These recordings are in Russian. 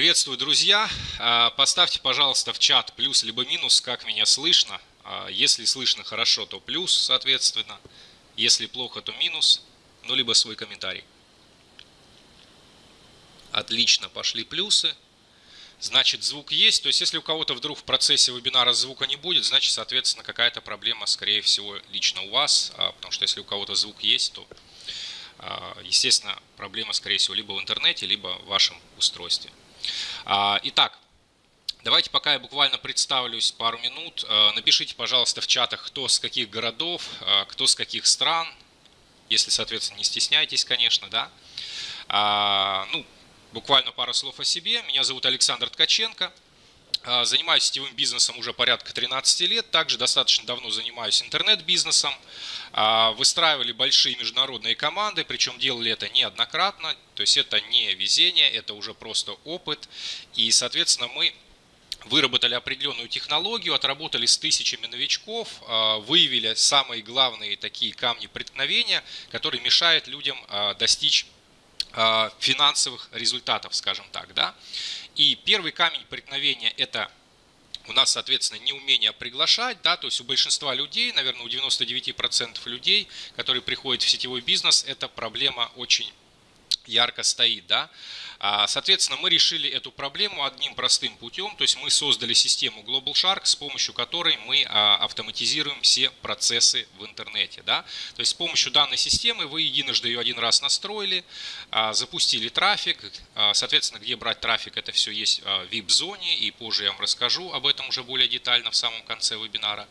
Приветствую, друзья! А, поставьте, пожалуйста, в чат плюс либо минус, как меня слышно. А, если слышно хорошо, то плюс, соответственно. Если плохо, то минус. Ну, либо свой комментарий. Отлично, пошли плюсы. Значит, звук есть. То есть, если у кого-то вдруг в процессе вебинара звука не будет, значит, соответственно, какая-то проблема, скорее всего, лично у вас. А, потому что если у кого-то звук есть, то, естественно, проблема, скорее всего, либо в интернете, либо в вашем устройстве. А, итак, давайте пока я буквально представлюсь пару минут. А, напишите, пожалуйста, в чатах, кто с каких городов, а, кто с каких стран. Если, соответственно, не стесняйтесь, конечно, да. Ну, буквально пару слов о себе. Меня зовут Александр Ткаченко. Занимаюсь сетевым бизнесом уже порядка 13 лет. Также достаточно давно занимаюсь интернет-бизнесом. А, выстраивали большие международные команды, причем делали это неоднократно, то есть это не везение, это уже просто опыт. И, соответственно, мы выработали определенную технологию, отработали с тысячами новичков, а, выявили самые главные такие камни преткновения, которые мешают людям а, достичь финансовых результатов, скажем так. Да? И первый камень преткновения – это у нас, соответственно, неумение приглашать, да, то есть у большинства людей, наверное, у 99% людей, которые приходят в сетевой бизнес, эта проблема очень ярко стоит, да. А, соответственно, мы решили эту проблему одним простым путем, то есть мы создали систему Global Shark, с помощью которой мы а, автоматизируем все процессы в интернете. Да? То есть с помощью данной системы вы единожды ее один раз настроили, а, запустили трафик, соответственно, где брать трафик, это все есть в VIP-зоне, и позже я вам расскажу об этом уже более детально в самом конце вебинара.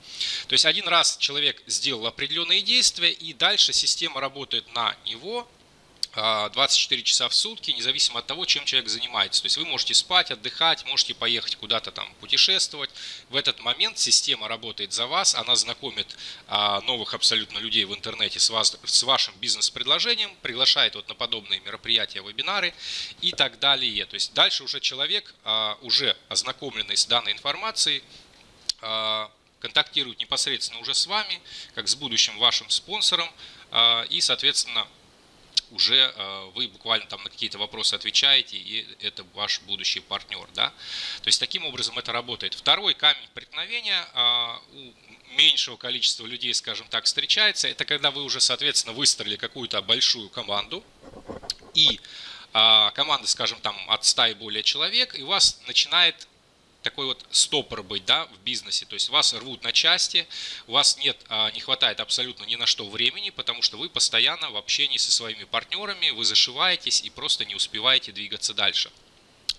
То есть один раз человек сделал определенные действия, и дальше система работает на него, 24 а, часа в сутки, независимо от того, чем человек занимается. То есть вы можете спать, отдыхать, можете поехать куда-то там путешествовать. В этот момент система работает за вас, она знакомит а, новых абсолютно людей в интернете с, вас, с вашим бизнес-предложением, приглашает вот на подобные мероприятия, вебинары и так далее. То есть дальше уже человек, а, уже ознакомленный с данной информацией, контактирует непосредственно уже с вами, как с будущим вашим спонсором, и, соответственно, уже э, вы буквально там на какие-то вопросы отвечаете, и это ваш будущий партнер. Да? То есть таким образом это работает. Второй камень преткновения а, у меньшего количества людей, скажем так, встречается. Это когда вы уже, соответственно, выстроили какую-то большую команду, и а, команда, скажем, там от 100 и более человек, и у вас начинает такой вот стопор быть да, в бизнесе. То есть вас рвут на части, у вас нет, а, не хватает абсолютно ни на что времени, потому что вы постоянно в общении со своими партнерами, вы зашиваетесь и просто не успеваете двигаться дальше.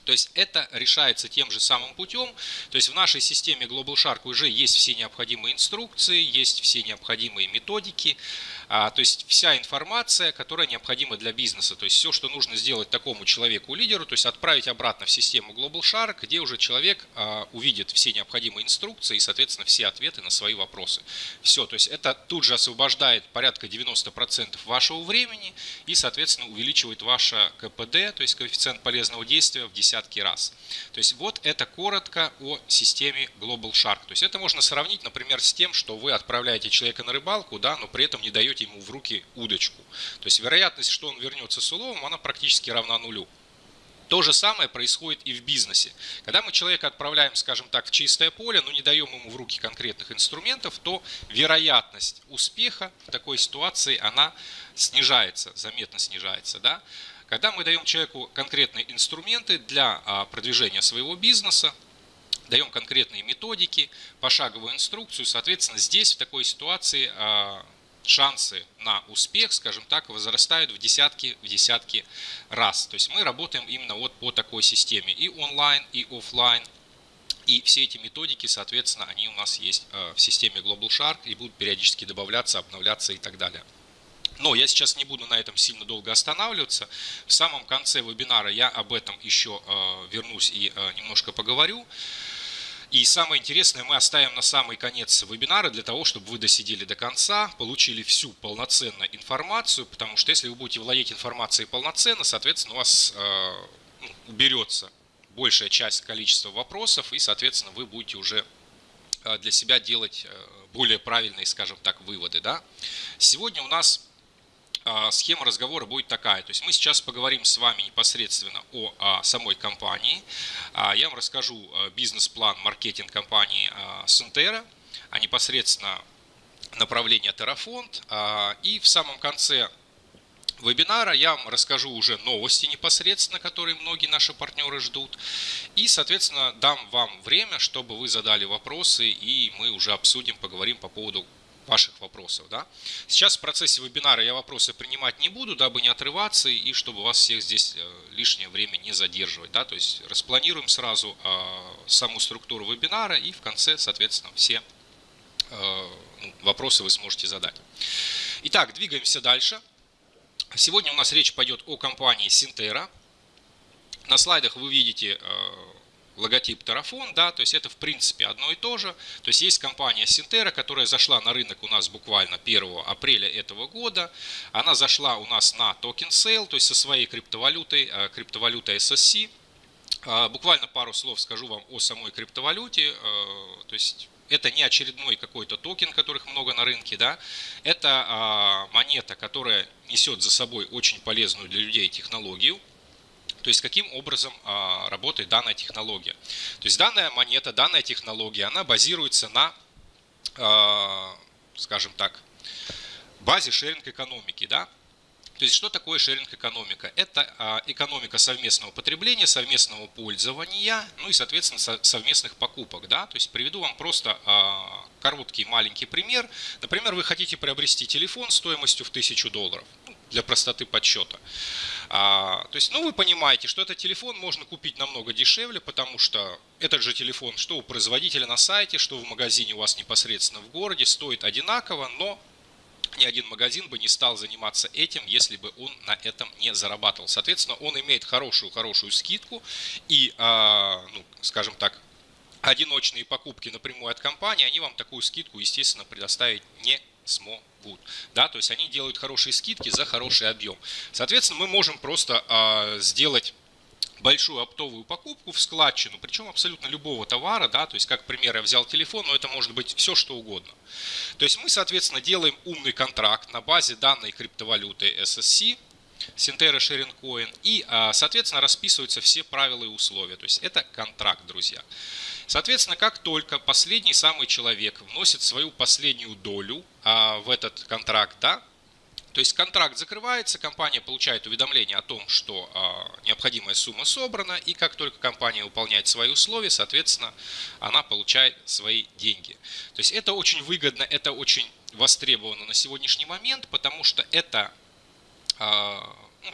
То есть это решается тем же самым путем. То есть в нашей системе Global Shark уже есть все необходимые инструкции, есть все необходимые методики, а, то есть вся информация, которая необходима для бизнеса. То есть все, что нужно сделать такому человеку-лидеру, то есть отправить обратно в систему Global Shark, где уже человек а, увидит все необходимые инструкции и, соответственно, все ответы на свои вопросы. Все, то есть это тут же освобождает порядка 90% вашего времени и, соответственно, увеличивает ваше КПД, то есть коэффициент полезного действия в десятки раз. То есть вот это коротко о системе Global Shark. То есть это можно сравнить, например, с тем, что вы отправляете человека на рыбалку, да, но при этом не даете даете ему в руки удочку. То есть вероятность, что он вернется с уловом, она практически равна нулю. То же самое происходит и в бизнесе. Когда мы человека отправляем, скажем так, в чистое поле, но не даем ему в руки конкретных инструментов, то вероятность успеха в такой ситуации, она снижается, заметно снижается. Да? Когда мы даем человеку конкретные инструменты для а, продвижения своего бизнеса, даем конкретные методики, пошаговую инструкцию, соответственно, здесь в такой ситуации а, шансы на успех, скажем так, возрастают в десятки, в десятки раз. То есть мы работаем именно вот по такой системе и онлайн, и офлайн. И все эти методики, соответственно, они у нас есть э, в системе Global Shark и будут периодически добавляться, обновляться и так далее. Но я сейчас не буду на этом сильно долго останавливаться. В самом конце вебинара я об этом еще э, вернусь и э, немножко поговорю. И самое интересное мы оставим на самый конец вебинара для того, чтобы вы досидели до конца, получили всю полноценную информацию, потому что если вы будете владеть информацией полноценно, соответственно, у вас э, ну, уберется большая часть количества вопросов, и, соответственно, вы будете уже э, для себя делать э, более правильные, скажем так, выводы. Да? Сегодня у нас схема разговора будет такая. То есть мы сейчас поговорим с вами непосредственно о, о самой компании. А, я вам расскажу бизнес-план маркетинг компании Сентера, а непосредственно направление Terraфонд. И в самом конце вебинара я вам расскажу уже новости непосредственно, которые многие наши партнеры ждут. И, соответственно, дам вам время, чтобы вы задали вопросы, и мы уже обсудим, поговорим по поводу ваших вопросов. Да? Сейчас в процессе вебинара я вопросы принимать не буду, дабы не отрываться и чтобы вас всех здесь э, лишнее время не задерживать. Да? То есть распланируем сразу э, саму структуру вебинара и в конце, соответственно, все э, ну, вопросы вы сможете задать. Итак, двигаемся дальше. Сегодня у нас речь пойдет о компании Синтера. На слайдах вы видите логотип Terraphone, да, то есть это в принципе одно и то же. То есть есть компания Синтера, которая зашла на рынок у нас буквально 1 апреля этого года. Она зашла у нас на токен sale, то есть со своей криптовалютой, э, криптовалютой SSC. Э, буквально пару слов скажу вам о самой криптовалюте. То есть это не очередной какой-то токен, которых много на рынке, да, это а, монета, которая несет за собой очень полезную для людей технологию, то есть каким образом а, работает данная технология. То есть данная монета, данная технология, она базируется на, а, скажем так, базе шеринг экономики, да, то есть что такое шеринг-экономика? Это а, экономика совместного потребления, совместного пользования, ну и, соответственно, совместных покупок. Да? То есть приведу вам просто а, короткий маленький пример. Например, вы хотите приобрести телефон стоимостью в 1000 долларов для простоты подсчета. А, то есть, ну, вы понимаете, что этот телефон можно купить намного дешевле, потому что этот же телефон, что у производителя на сайте, что в магазине у вас непосредственно в городе, стоит одинаково, но ни один магазин бы не стал заниматься этим, если бы он на этом не зарабатывал. Соответственно, он имеет хорошую-хорошую скидку и, а, ну, скажем так, одиночные покупки напрямую от компании, они вам такую скидку, естественно, предоставить не смогут. Да, то есть они делают хорошие скидки за хороший объем. Соответственно, мы можем просто а, сделать большую оптовую покупку в складчину, причем абсолютно любого товара, да, то есть как пример я взял телефон, но это может быть все что угодно. То есть мы, соответственно, делаем умный контракт на базе данной криптовалюты SSC, Синтера Sharing Coin, и, а, соответственно, расписываются все правила и условия. То есть это контракт, друзья. Соответственно, как только последний самый человек вносит свою последнюю долю а, в этот контракт, да, то есть контракт закрывается, компания получает уведомление о том, что э, необходимая сумма собрана, и как только компания выполняет свои условия, соответственно, она получает свои деньги. То есть это очень выгодно, это очень востребовано на сегодняшний момент, потому что это ну,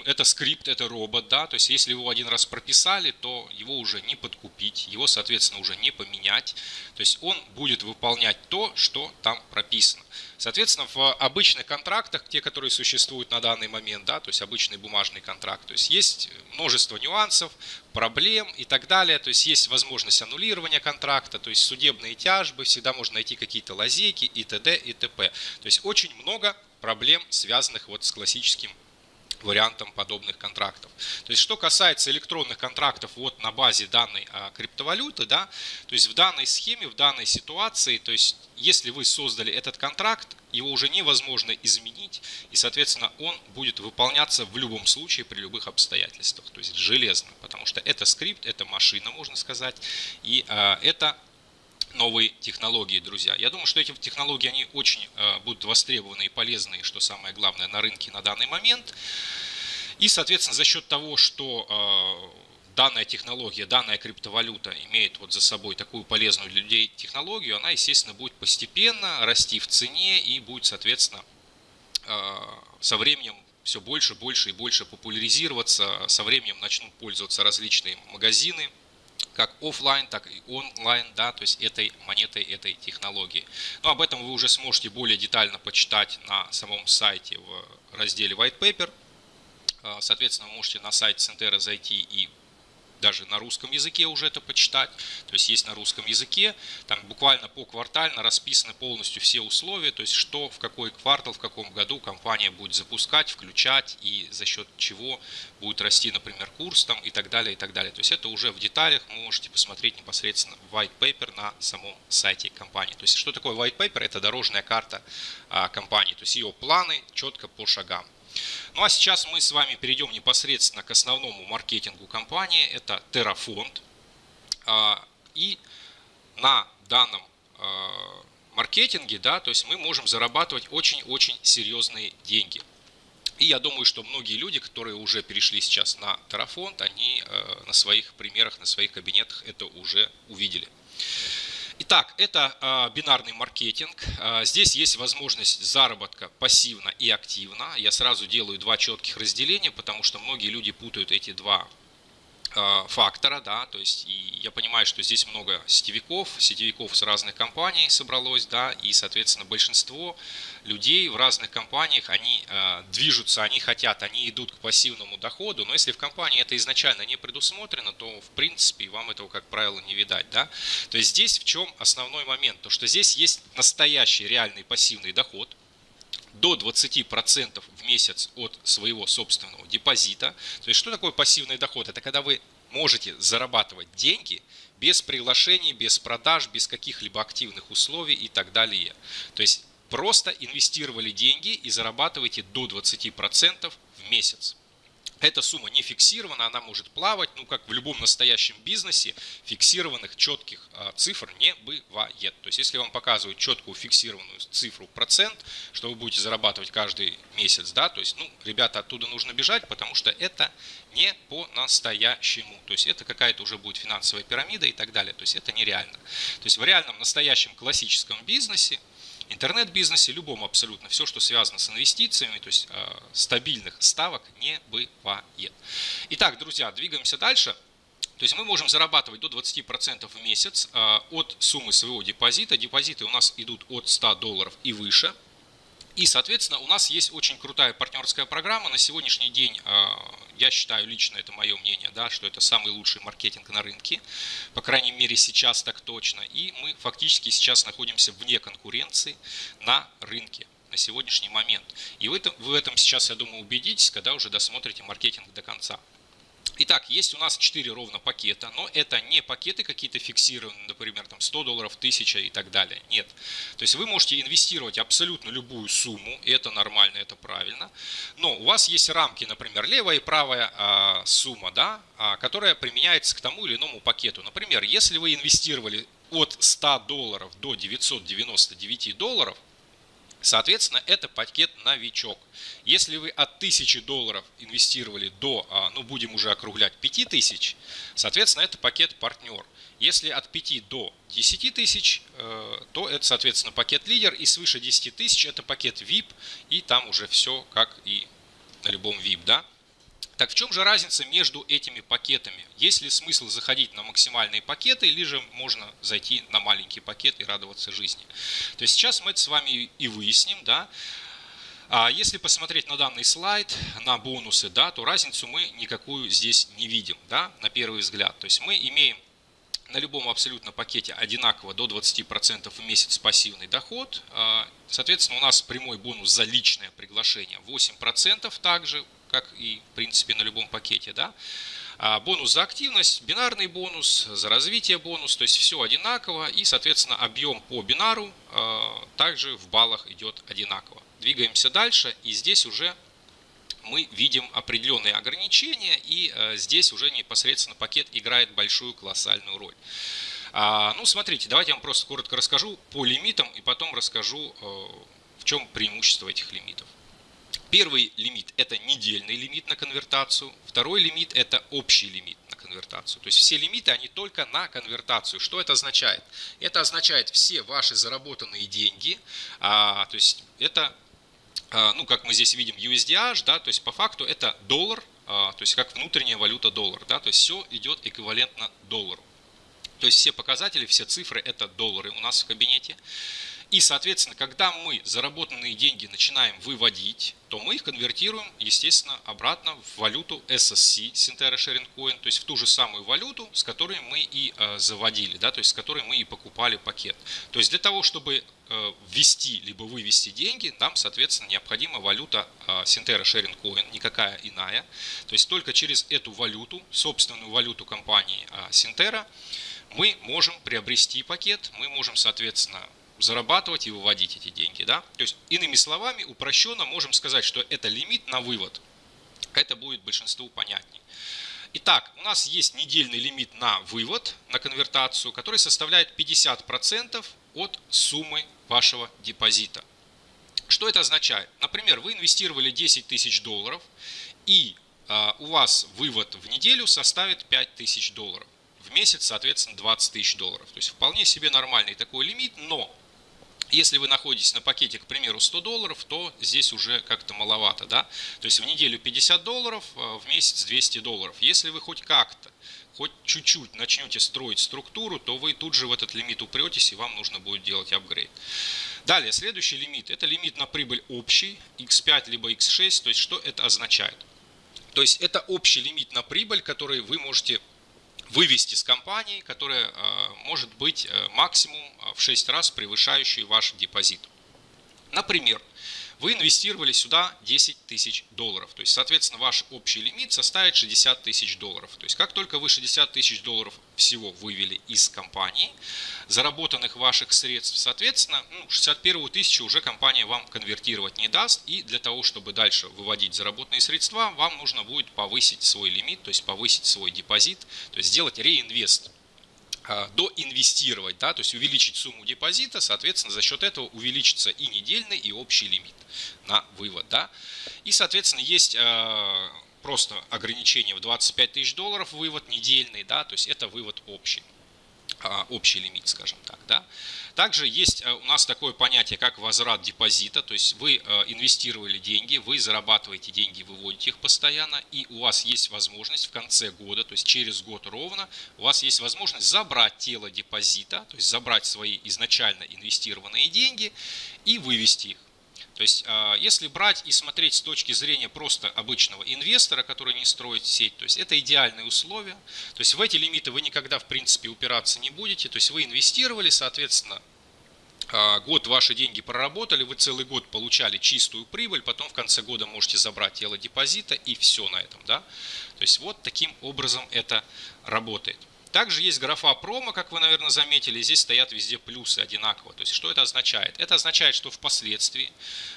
это скрипт, это робот, да, то есть если его один раз прописали, то его уже не подкупить, его, соответственно, уже не поменять, то есть он будет выполнять то, что там прописано. Соответственно, в обычных контрактах, те, которые существуют на данный момент, да, то есть обычный бумажный контракт, то есть есть множество нюансов, проблем и так далее, то есть есть возможность аннулирования контракта, то есть судебные тяжбы, всегда можно найти какие-то лазейки и т.д. и т.п. То есть очень много проблем, связанных вот с классическим вариантом подобных контрактов. То есть, что касается электронных контрактов вот на базе данной а, криптовалюты, да, то есть в данной схеме, в данной ситуации, то есть если вы создали этот контракт, его уже невозможно изменить, и, соответственно, он будет выполняться в любом случае при любых обстоятельствах, то есть железно, потому что это скрипт, это машина, можно сказать, и а, это новые технологии, друзья. Я думаю, что эти технологии, они очень э, будут востребованы и полезны, что самое главное, на рынке на данный момент. И, соответственно, за счет того, что э, данная технология, данная криптовалюта имеет вот за собой такую полезную для людей технологию, она, естественно, будет постепенно расти в цене и будет, соответственно, э, со временем все больше, больше и больше популяризироваться. Со временем начнут пользоваться различные магазины, как офлайн, так и онлайн, да, то есть этой монетой, этой технологии. Но об этом вы уже сможете более детально почитать на самом сайте в разделе White Paper. А, соответственно, вы можете на сайт Центера зайти и даже на русском языке уже это почитать, то есть есть на русском языке, там буквально по квартально расписаны полностью все условия, то есть что в какой квартал, в каком году компания будет запускать, включать и за счет чего будет расти, например, курс там и так далее, и так далее. То есть это уже в деталях можете посмотреть непосредственно white paper на самом сайте компании. То есть что такое white paper? Это дорожная карта а, компании, то есть ее планы четко по шагам. Ну а сейчас мы с вами перейдем непосредственно к основному маркетингу компании. Это Terrafond. А, и на данном а, маркетинге, да, то есть мы можем зарабатывать очень-очень серьезные деньги. И я думаю, что многие люди, которые уже перешли сейчас на Terrafond, они э, на своих примерах, на своих кабинетах это уже увидели. Итак, это э, бинарный маркетинг. Э, здесь есть возможность заработка пассивно и активно. Я сразу делаю два четких разделения, потому что многие люди путают эти два фактора, да, то есть и я понимаю, что здесь много сетевиков, сетевиков с разных компаний собралось, да, и, соответственно, большинство людей в разных компаниях, они э, движутся, они хотят, они идут к пассивному доходу, но если в компании это изначально не предусмотрено, то, в принципе, вам этого, как правило, не видать, да. То есть здесь в чем основной момент? То, что здесь есть настоящий реальный пассивный доход, до 20% в месяц от своего собственного депозита. То есть что такое пассивный доход? Это когда вы можете зарабатывать деньги без приглашений, без продаж, без каких-либо активных условий и так далее. То есть просто инвестировали деньги и зарабатываете до 20% в месяц. Эта сумма не фиксирована, она может плавать, ну как в любом настоящем бизнесе, фиксированных четких а, цифр не бывает. То есть если вам показывают четкую фиксированную цифру процент, что вы будете зарабатывать каждый месяц, да, то есть, ну, ребята, оттуда нужно бежать, потому что это не по-настоящему. То есть это какая-то уже будет финансовая пирамида и так далее. То есть это нереально. То есть в реальном настоящем классическом бизнесе интернет-бизнесе, любом абсолютно, все, что связано с инвестициями, то есть э, стабильных ставок не бывает. Итак, друзья, двигаемся дальше. То есть мы можем зарабатывать до 20% в месяц э, от суммы своего депозита. Депозиты у нас идут от 100 долларов и выше. И, соответственно, у нас есть очень крутая партнерская программа. На сегодняшний день, а, я считаю лично, это мое мнение, да, что это самый лучший маркетинг на рынке. По крайней мере, сейчас так точно. И мы фактически сейчас находимся вне конкуренции на рынке на сегодняшний момент. И вы, в этом сейчас, я думаю, убедитесь, когда уже досмотрите маркетинг до конца. Итак, есть у нас 4 ровно пакета, но это не пакеты какие-то фиксированные, например, там 100 долларов, 1000 и так далее. Нет. То есть вы можете инвестировать абсолютно любую сумму, это нормально, это правильно. Но у вас есть рамки, например, левая и правая а, сумма, да, а, которая применяется к тому или иному пакету. Например, если вы инвестировали от 100 долларов до 999 долларов, Соответственно, это пакет новичок. Если вы от 1000 долларов инвестировали до, а, ну будем уже округлять, 5000, соответственно, это пакет партнер. Если от 5 до 10 тысяч, э, то это, соответственно, пакет лидер. И свыше 10 тысяч это пакет VIP. И там уже все как и на любом VIP. Да? Так в чем же разница между этими пакетами? Есть ли смысл заходить на максимальные пакеты, или же можно зайти на маленький пакет и радоваться жизни? То есть сейчас мы это с вами и выясним. Да? А если посмотреть на данный слайд, на бонусы, да, то разницу мы никакую здесь не видим, да, на первый взгляд. То есть мы имеем на любом абсолютно пакете одинаково до 20% в месяц пассивный доход. А, соответственно, у нас прямой бонус за личное приглашение 8% также как и в принципе на любом пакете. Да? А бонус за активность, бинарный бонус, за развитие бонус, то есть все одинаково и, соответственно, объем по бинару а, также в баллах идет одинаково. Двигаемся дальше и здесь уже мы видим определенные ограничения и а, здесь уже непосредственно пакет играет большую колоссальную роль. Ну, смотрите, давайте я вам просто коротко расскажу по лимитам и потом расскажу, в чем преимущество этих лимитов. Первый лимит – это недельный лимит на конвертацию. Второй лимит – это общий лимит на конвертацию. То есть все лимиты, они только на конвертацию. Что это означает? Это означает все ваши заработанные деньги. А, то есть это, а, ну как мы здесь видим, USDH, да, то есть по факту это доллар, а, то есть как внутренняя валюта доллар. Да, то есть все идет эквивалентно доллару. То есть все показатели, все цифры – это доллары у нас в кабинете. И, соответственно, когда мы заработанные деньги начинаем выводить, то мы их конвертируем, естественно, обратно в валюту SSC, Sintera Sharing Coin, то есть в ту же самую валюту, с которой мы и э, заводили, да, то есть с которой мы и покупали пакет. То есть для того, чтобы э, ввести либо вывести деньги, нам, соответственно, необходима валюта э, Sintera Sharing Coin, никакая иная. То есть только через эту валюту, собственную валюту компании Sintera, мы можем приобрести пакет, мы можем, соответственно, зарабатывать и выводить эти деньги. Да? То есть, иными словами, упрощенно можем сказать, что это лимит на вывод. Это будет большинству понятнее. Итак, у нас есть недельный лимит на вывод, на конвертацию, который составляет 50% от суммы вашего депозита. Что это означает? Например, вы инвестировали 10 тысяч долларов, и э, у вас вывод в неделю составит 5 тысяч долларов. В месяц, соответственно, 20 тысяч долларов. То есть вполне себе нормальный такой лимит, но если вы находитесь на пакете, к примеру, 100 долларов, то здесь уже как-то маловато. Да? То есть в неделю 50 долларов, а, в месяц 200 долларов. Если вы хоть как-то, хоть чуть-чуть начнете строить структуру, то вы тут же в этот лимит упретесь, и вам нужно будет делать апгрейд. Далее, следующий лимит, это лимит на прибыль общий, x5 либо x6, то есть что это означает? То есть это общий лимит на прибыль, который вы можете вывести с компании, которая э, может быть э, максимум э, в 6 раз превышающий ваш депозит. Например, вы инвестировали сюда 10 тысяч долларов. То есть, соответственно, ваш общий лимит составит 60 тысяч долларов. То есть, как только вы 60 тысяч долларов всего вывели из компании, заработанных ваших средств, соответственно, ну, 61 тысячу уже компания вам конвертировать не даст. И для того, чтобы дальше выводить заработанные средства, вам нужно будет повысить свой лимит, то есть повысить свой депозит, то есть сделать реинвест а, доинвестировать, да, то есть увеличить сумму депозита, соответственно, за счет этого увеличится и недельный, и общий лимит на вывод. Да. И, соответственно, есть э, просто ограничение в 25 тысяч долларов вывод недельный, да, то есть это вывод общий. А, общий лимит, скажем так. Да? Также есть э, у нас такое понятие, как возврат депозита, то есть вы э, инвестировали деньги, вы зарабатываете деньги, выводите их постоянно, и у вас есть возможность в конце года, то есть через год ровно, у вас есть возможность забрать тело депозита, то есть забрать свои изначально инвестированные деньги и вывести их. То есть, а, если брать и смотреть с точки зрения просто обычного инвестора, который не строит сеть, то есть это идеальные условия. То есть в эти лимиты вы никогда в принципе упираться не будете. То есть вы инвестировали, соответственно, а, год ваши деньги проработали, вы целый год получали чистую прибыль, потом в конце года можете забрать тело депозита и все на этом. Да? То есть вот таким образом это работает. Также есть графа промо, как вы, наверное, заметили. Здесь стоят везде плюсы одинаково. То есть, что это означает? Это означает, что впоследствии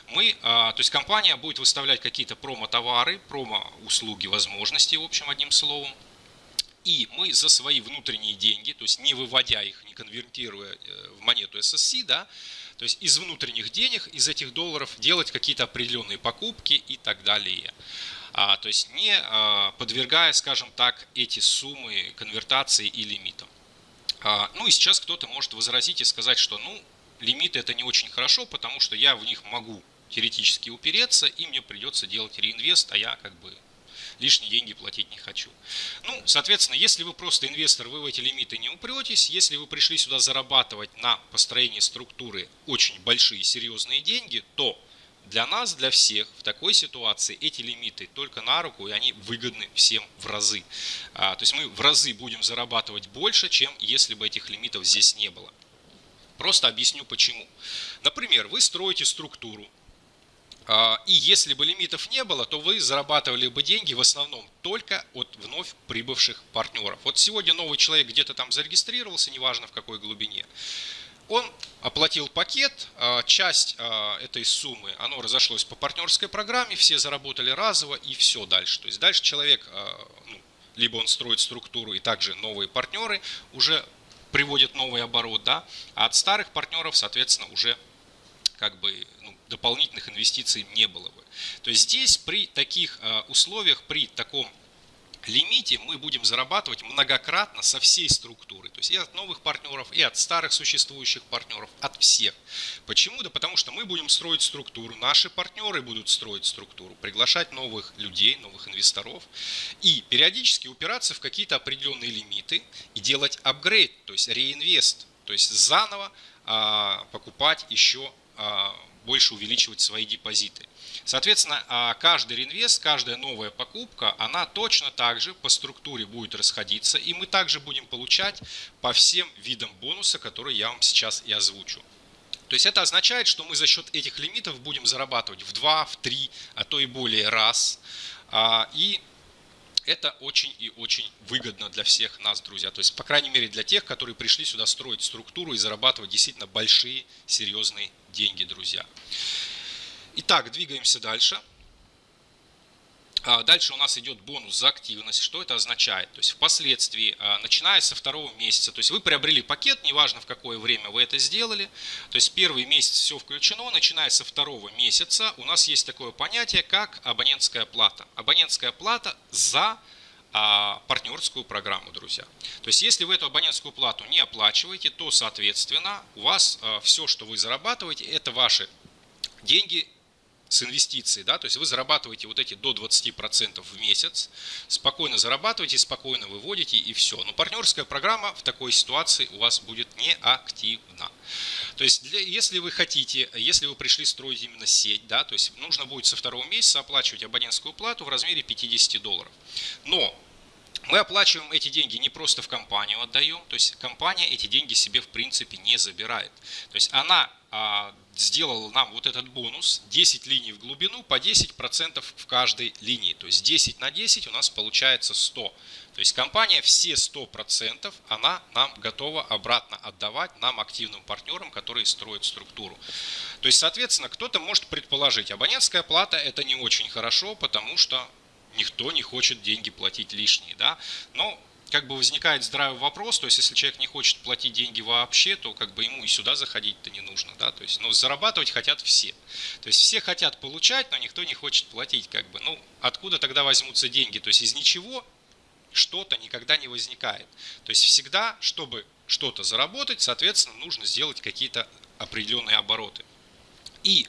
мы, а, то есть компания будет выставлять какие-то промо-товары, промо-услуги, возможности, в общем, одним словом. И мы за свои внутренние деньги, то есть не выводя их, не конвертируя э, в монету SSC, да, то есть из внутренних денег, из этих долларов делать какие-то определенные покупки и так далее а, то есть не а, подвергая, скажем так, эти суммы конвертации и лимитам. А, ну и сейчас кто-то может возразить и сказать, что ну лимиты это не очень хорошо, потому что я в них могу теоретически упереться, и мне придется делать реинвест, а я как бы лишние деньги платить не хочу. Ну, соответственно, если вы просто инвестор, вы в эти лимиты не упретесь. Если вы пришли сюда зарабатывать на построении структуры очень большие серьезные деньги, то для нас, для всех в такой ситуации эти лимиты только на руку, и они выгодны всем в разы. А, то есть мы в разы будем зарабатывать больше, чем если бы этих лимитов здесь не было. Просто объясню почему. Например, вы строите структуру, а, и если бы лимитов не было, то вы зарабатывали бы деньги в основном только от вновь прибывших партнеров. Вот сегодня новый человек где-то там зарегистрировался, неважно в какой глубине он оплатил пакет, а, часть а, этой суммы, оно разошлось по партнерской программе, все заработали разово и все дальше. То есть дальше человек, а, ну, либо он строит структуру и также новые партнеры уже приводят новый оборот, да, а от старых партнеров, соответственно, уже как бы ну, дополнительных инвестиций не было бы. То есть здесь при таких условиях, при таком лимите мы будем зарабатывать многократно со всей структуры. То есть и от новых партнеров, и от старых существующих партнеров, от всех. Почему? Да потому что мы будем строить структуру, наши партнеры будут строить структуру, приглашать новых людей, новых инвесторов и периодически упираться в какие-то определенные лимиты и делать апгрейд, то есть реинвест, то есть заново а, покупать еще а, больше увеличивать свои депозиты. Соответственно, а, каждый реинвест, каждая новая покупка, она точно так же по структуре будет расходиться, и мы также будем получать по всем видам бонуса, которые я вам сейчас и озвучу. То есть это означает, что мы за счет этих лимитов будем зарабатывать в 2, в 3, а то и более раз. А, и Это очень и очень выгодно для всех нас, друзья. То есть, по крайней мере, для тех, которые пришли сюда строить структуру и зарабатывать действительно большие, серьезные деньги, друзья. Итак, двигаемся дальше. А, дальше у нас идет бонус за активность. Что это означает? То есть впоследствии, а, начиная со второго месяца, то есть вы приобрели пакет, неважно в какое время вы это сделали, то есть первый месяц все включено, начиная со второго месяца у нас есть такое понятие, как абонентская плата. Абонентская плата за а, партнерскую программу, друзья. То есть, если вы эту абонентскую плату не оплачиваете, то, соответственно, у вас все, что вы зарабатываете, это ваши деньги с инвестицией, да, то есть вы зарабатываете вот эти до 20% в месяц, спокойно зарабатываете, спокойно выводите и все. Но партнерская программа в такой ситуации у вас будет неактивна. То есть для, если вы хотите, если вы пришли строить именно сеть, да, то есть нужно будет со второго месяца оплачивать абонентскую плату в размере 50 долларов. Но мы оплачиваем эти деньги не просто в компанию отдаем, то есть компания эти деньги себе в принципе не забирает. То есть она а, сделала нам вот этот бонус, 10 линий в глубину по 10% в каждой линии. То есть 10 на 10 у нас получается 100. То есть компания все 100% она нам готова обратно отдавать нам активным партнерам, которые строят структуру. То есть соответственно кто-то может предположить, абонентская плата это не очень хорошо, потому что никто не хочет деньги платить лишние. Да? Но как бы возникает здравый вопрос, то есть если человек не хочет платить деньги вообще, то как бы ему и сюда заходить-то не нужно, да, то есть, но зарабатывать хотят все. То есть все хотят получать, но никто не хочет платить, как бы, ну, откуда тогда возьмутся деньги? То есть из ничего что-то никогда не возникает. То есть всегда, чтобы что-то заработать, соответственно, нужно сделать какие-то определенные обороты. И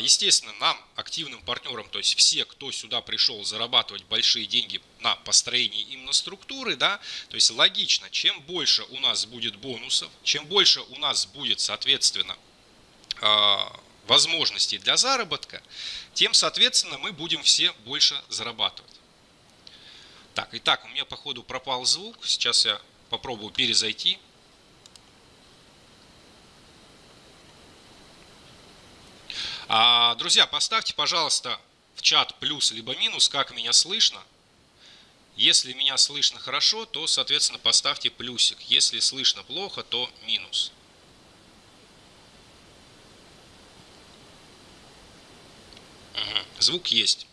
естественно, нам, активным партнерам, то есть все, кто сюда пришел зарабатывать большие деньги на построении именно структуры, да, то есть логично, чем больше у нас будет бонусов, чем больше у нас будет, соответственно, а, возможностей для заработка, тем, соответственно, мы будем все больше зарабатывать. Так, итак, у меня, походу, пропал звук. Сейчас я попробую перезайти. А, друзья, поставьте, пожалуйста, в чат плюс либо минус, как меня слышно. Если меня слышно хорошо, то, соответственно, поставьте плюсик. Если слышно плохо, то минус. Угу. Звук есть.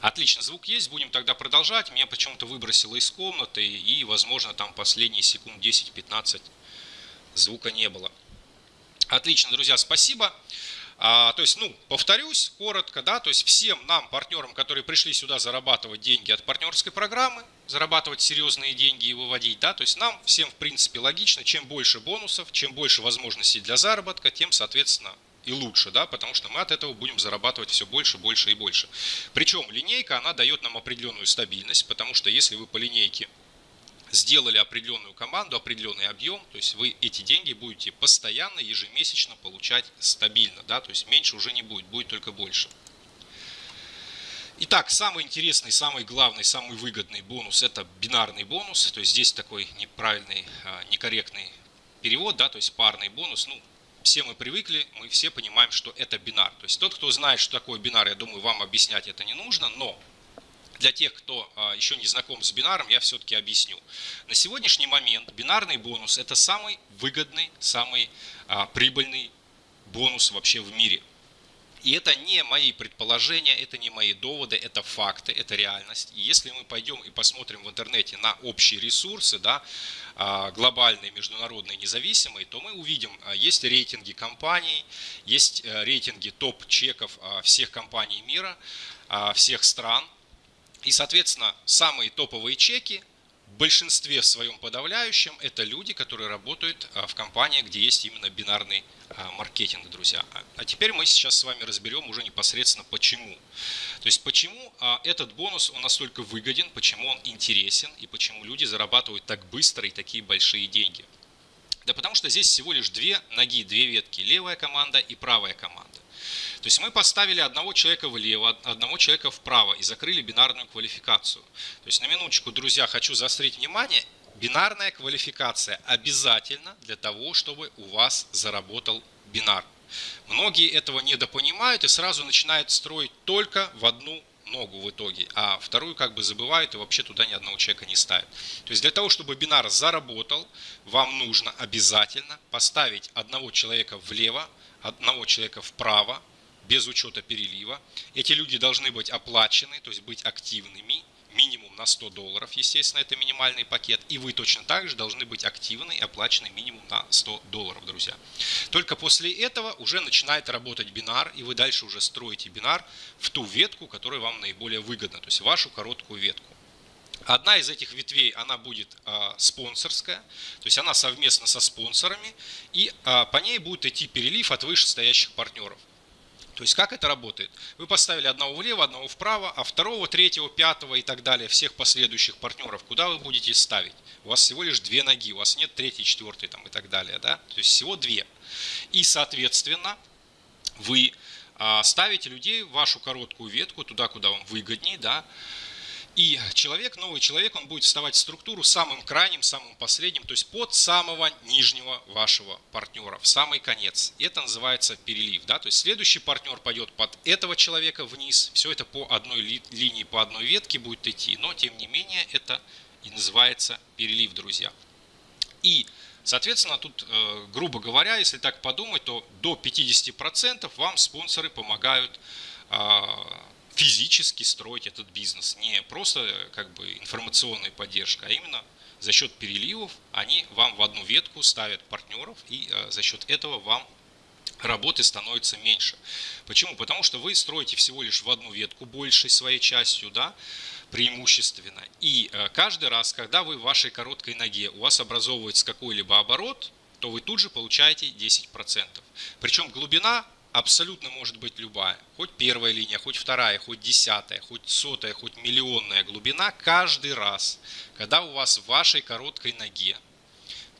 Отлично, звук есть, будем тогда продолжать. Меня почему-то выбросило из комнаты, и, возможно, там последние секунд 10-15 звука не было. Отлично, друзья, спасибо. А, то есть, ну, повторюсь коротко, да, то есть всем нам, партнерам, которые пришли сюда зарабатывать деньги от партнерской программы, зарабатывать серьезные деньги и выводить, да, то есть нам всем, в принципе, логично, чем больше бонусов, чем больше возможностей для заработка, тем, соответственно, и лучше, да, потому что мы от этого будем зарабатывать все больше, больше и больше. Причем линейка, она дает нам определенную стабильность, потому что если вы по линейке сделали определенную команду, определенный объем, то есть вы эти деньги будете постоянно, ежемесячно получать стабильно, да, то есть меньше уже не будет, будет только больше. Итак, самый интересный, самый главный, самый выгодный бонус – это бинарный бонус, то есть здесь такой неправильный, а, некорректный перевод, да, то есть парный бонус, ну, все мы привыкли, мы все понимаем, что это бинар. То есть тот, кто знает, что такое бинар, я думаю, вам объяснять это не нужно, но для тех, кто а, еще не знаком с бинаром, я все-таки объясню. На сегодняшний момент бинарный бонус – это самый выгодный, самый а, прибыльный бонус вообще в мире. И это не мои предположения, это не мои доводы, это факты, это реальность. И если мы пойдем и посмотрим в интернете на общие ресурсы, да, а, глобальные, международные, независимые, то мы увидим, есть рейтинги компаний, есть э, рейтинги топ-чеков всех компаний мира, всех стран – и, соответственно, самые топовые чеки в большинстве своем подавляющем это люди, которые работают а, в компаниях, где есть именно бинарный а, маркетинг, друзья. А теперь мы сейчас с вами разберем уже непосредственно почему. То есть почему а, этот бонус он настолько выгоден, почему он интересен и почему люди зарабатывают так быстро и такие большие деньги. Да потому что здесь всего лишь две ноги, две ветки, левая команда и правая команда. То есть мы поставили одного человека влево, одного человека вправо и закрыли бинарную квалификацию. То есть на минуточку, друзья, хочу заострить внимание, бинарная квалификация обязательно для того, чтобы у вас заработал бинар. Многие этого недопонимают и сразу начинают строить только в одну ногу в итоге, а вторую как бы забывают и вообще туда ни одного человека не ставят. То есть для того, чтобы бинар заработал, вам нужно обязательно поставить одного человека влево, одного человека вправо, без учета перелива. Эти люди должны быть оплачены, то есть быть активными, минимум на 100 долларов, естественно, это минимальный пакет. И вы точно так же должны быть активны и оплачены минимум на 100 долларов, друзья. Только после этого уже начинает работать бинар, и вы дальше уже строите бинар в ту ветку, которая вам наиболее выгодна, то есть вашу короткую ветку. Одна из этих ветвей, она будет э, спонсорская, то есть она совместно со спонсорами, и э, по ней будет идти перелив от вышестоящих партнеров. То есть как это работает? Вы поставили одного влево, одного вправо, а второго, третьего, пятого и так далее, всех последующих партнеров, куда вы будете ставить? У вас всего лишь две ноги, у вас нет третьей, четвертой там, и так далее. Да? То есть всего две. И соответственно вы а, ставите людей в вашу короткую ветку, туда, куда вам выгоднее, да, и человек, новый человек, он будет вставать в структуру самым крайним, самым последним, то есть под самого нижнего вашего партнера, в самый конец. Это называется перелив. Да? То есть следующий партнер пойдет под этого человека вниз. Все это по одной ли, линии, по одной ветке будет идти. Но тем не менее это и называется перелив, друзья. И Соответственно, тут, э, грубо говоря, если так подумать, то до 50% вам спонсоры помогают а, физически строить этот бизнес. Не просто как бы информационная поддержка, а именно за счет переливов они вам в одну ветку ставят партнеров, и э, за счет этого вам работы становится меньше. Почему? Потому что вы строите всего лишь в одну ветку большей своей частью, да, преимущественно. И э, каждый раз, когда вы в вашей короткой ноге, у вас образовывается какой-либо оборот, то вы тут же получаете 10%. Причем глубина абсолютно может быть любая. Хоть первая линия, хоть вторая, хоть десятая, хоть сотая, хоть миллионная глубина. Каждый раз, когда у вас в вашей короткой ноге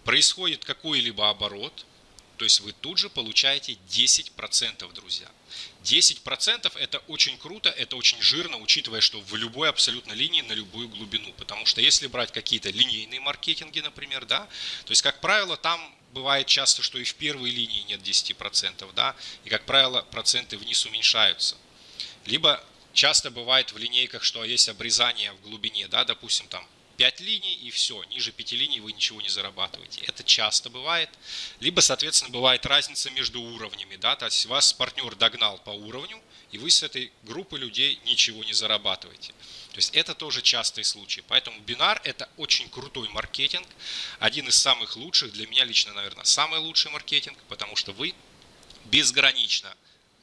происходит какой-либо оборот, то есть вы тут же получаете 10%, друзья. 10% это очень круто, это очень жирно, учитывая, что в любой абсолютно линии на любую глубину. Потому что если брать какие-то линейные маркетинги, например, да, то есть, как правило, там бывает часто, что и в первой линии нет 10%, да, и, как правило, проценты вниз уменьшаются. Либо часто бывает в линейках, что есть обрезание в глубине, да, допустим, там 5 линий и все, ниже 5 линий вы ничего не зарабатываете. Это часто бывает. Либо, соответственно, бывает разница между уровнями, да, то есть вас партнер догнал по уровню, и вы с этой группы людей ничего не зарабатываете. То есть это тоже частый случай. Поэтому бинар это очень крутой маркетинг, один из самых лучших, для меня лично, наверное, самый лучший маркетинг, потому что вы безгранично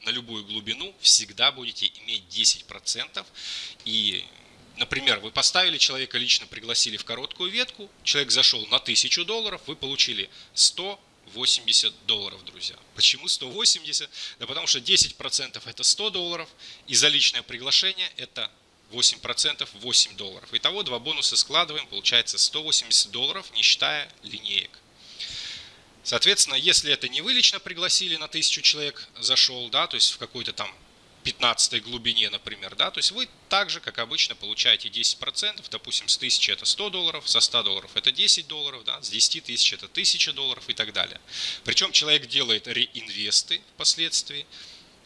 на любую глубину всегда будете иметь 10%. И, например, вы поставили человека, лично пригласили в короткую ветку, человек зашел на 1000 долларов, вы получили 100 80 долларов, друзья. Почему 180? Да потому что 10% это 100 долларов, и за личное приглашение это 8% 8 долларов. Итого два бонуса складываем, получается 180 долларов, не считая линеек. Соответственно, если это не вы лично пригласили на 1000 человек, зашел, да, то есть в какой-то там 15 глубине, например, да, то есть вы также, как обычно, получаете 10%, допустим, с 1000 это 100 долларов, со 100 долларов это 10 долларов, да, с 10 тысяч это 1000 долларов и так далее. Причем человек делает реинвесты впоследствии,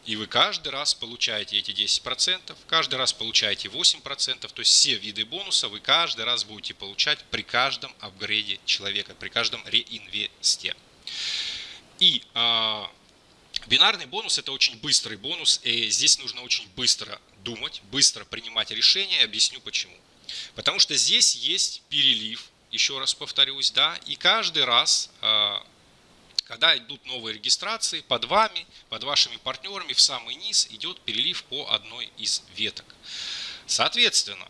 и вы каждый раз получаете эти 10%, каждый раз получаете 8%, то есть все виды бонуса вы каждый раз будете получать при каждом апгрейде человека, при каждом реинвесте. И э, бинарный бонус это очень быстрый бонус, и здесь нужно очень быстро думать, быстро принимать решения, объясню почему. Потому что здесь есть перелив, еще раз повторюсь, да, и каждый раз э, когда идут новые регистрации, под вами, под вашими партнерами в самый низ идет перелив по одной из веток. Соответственно,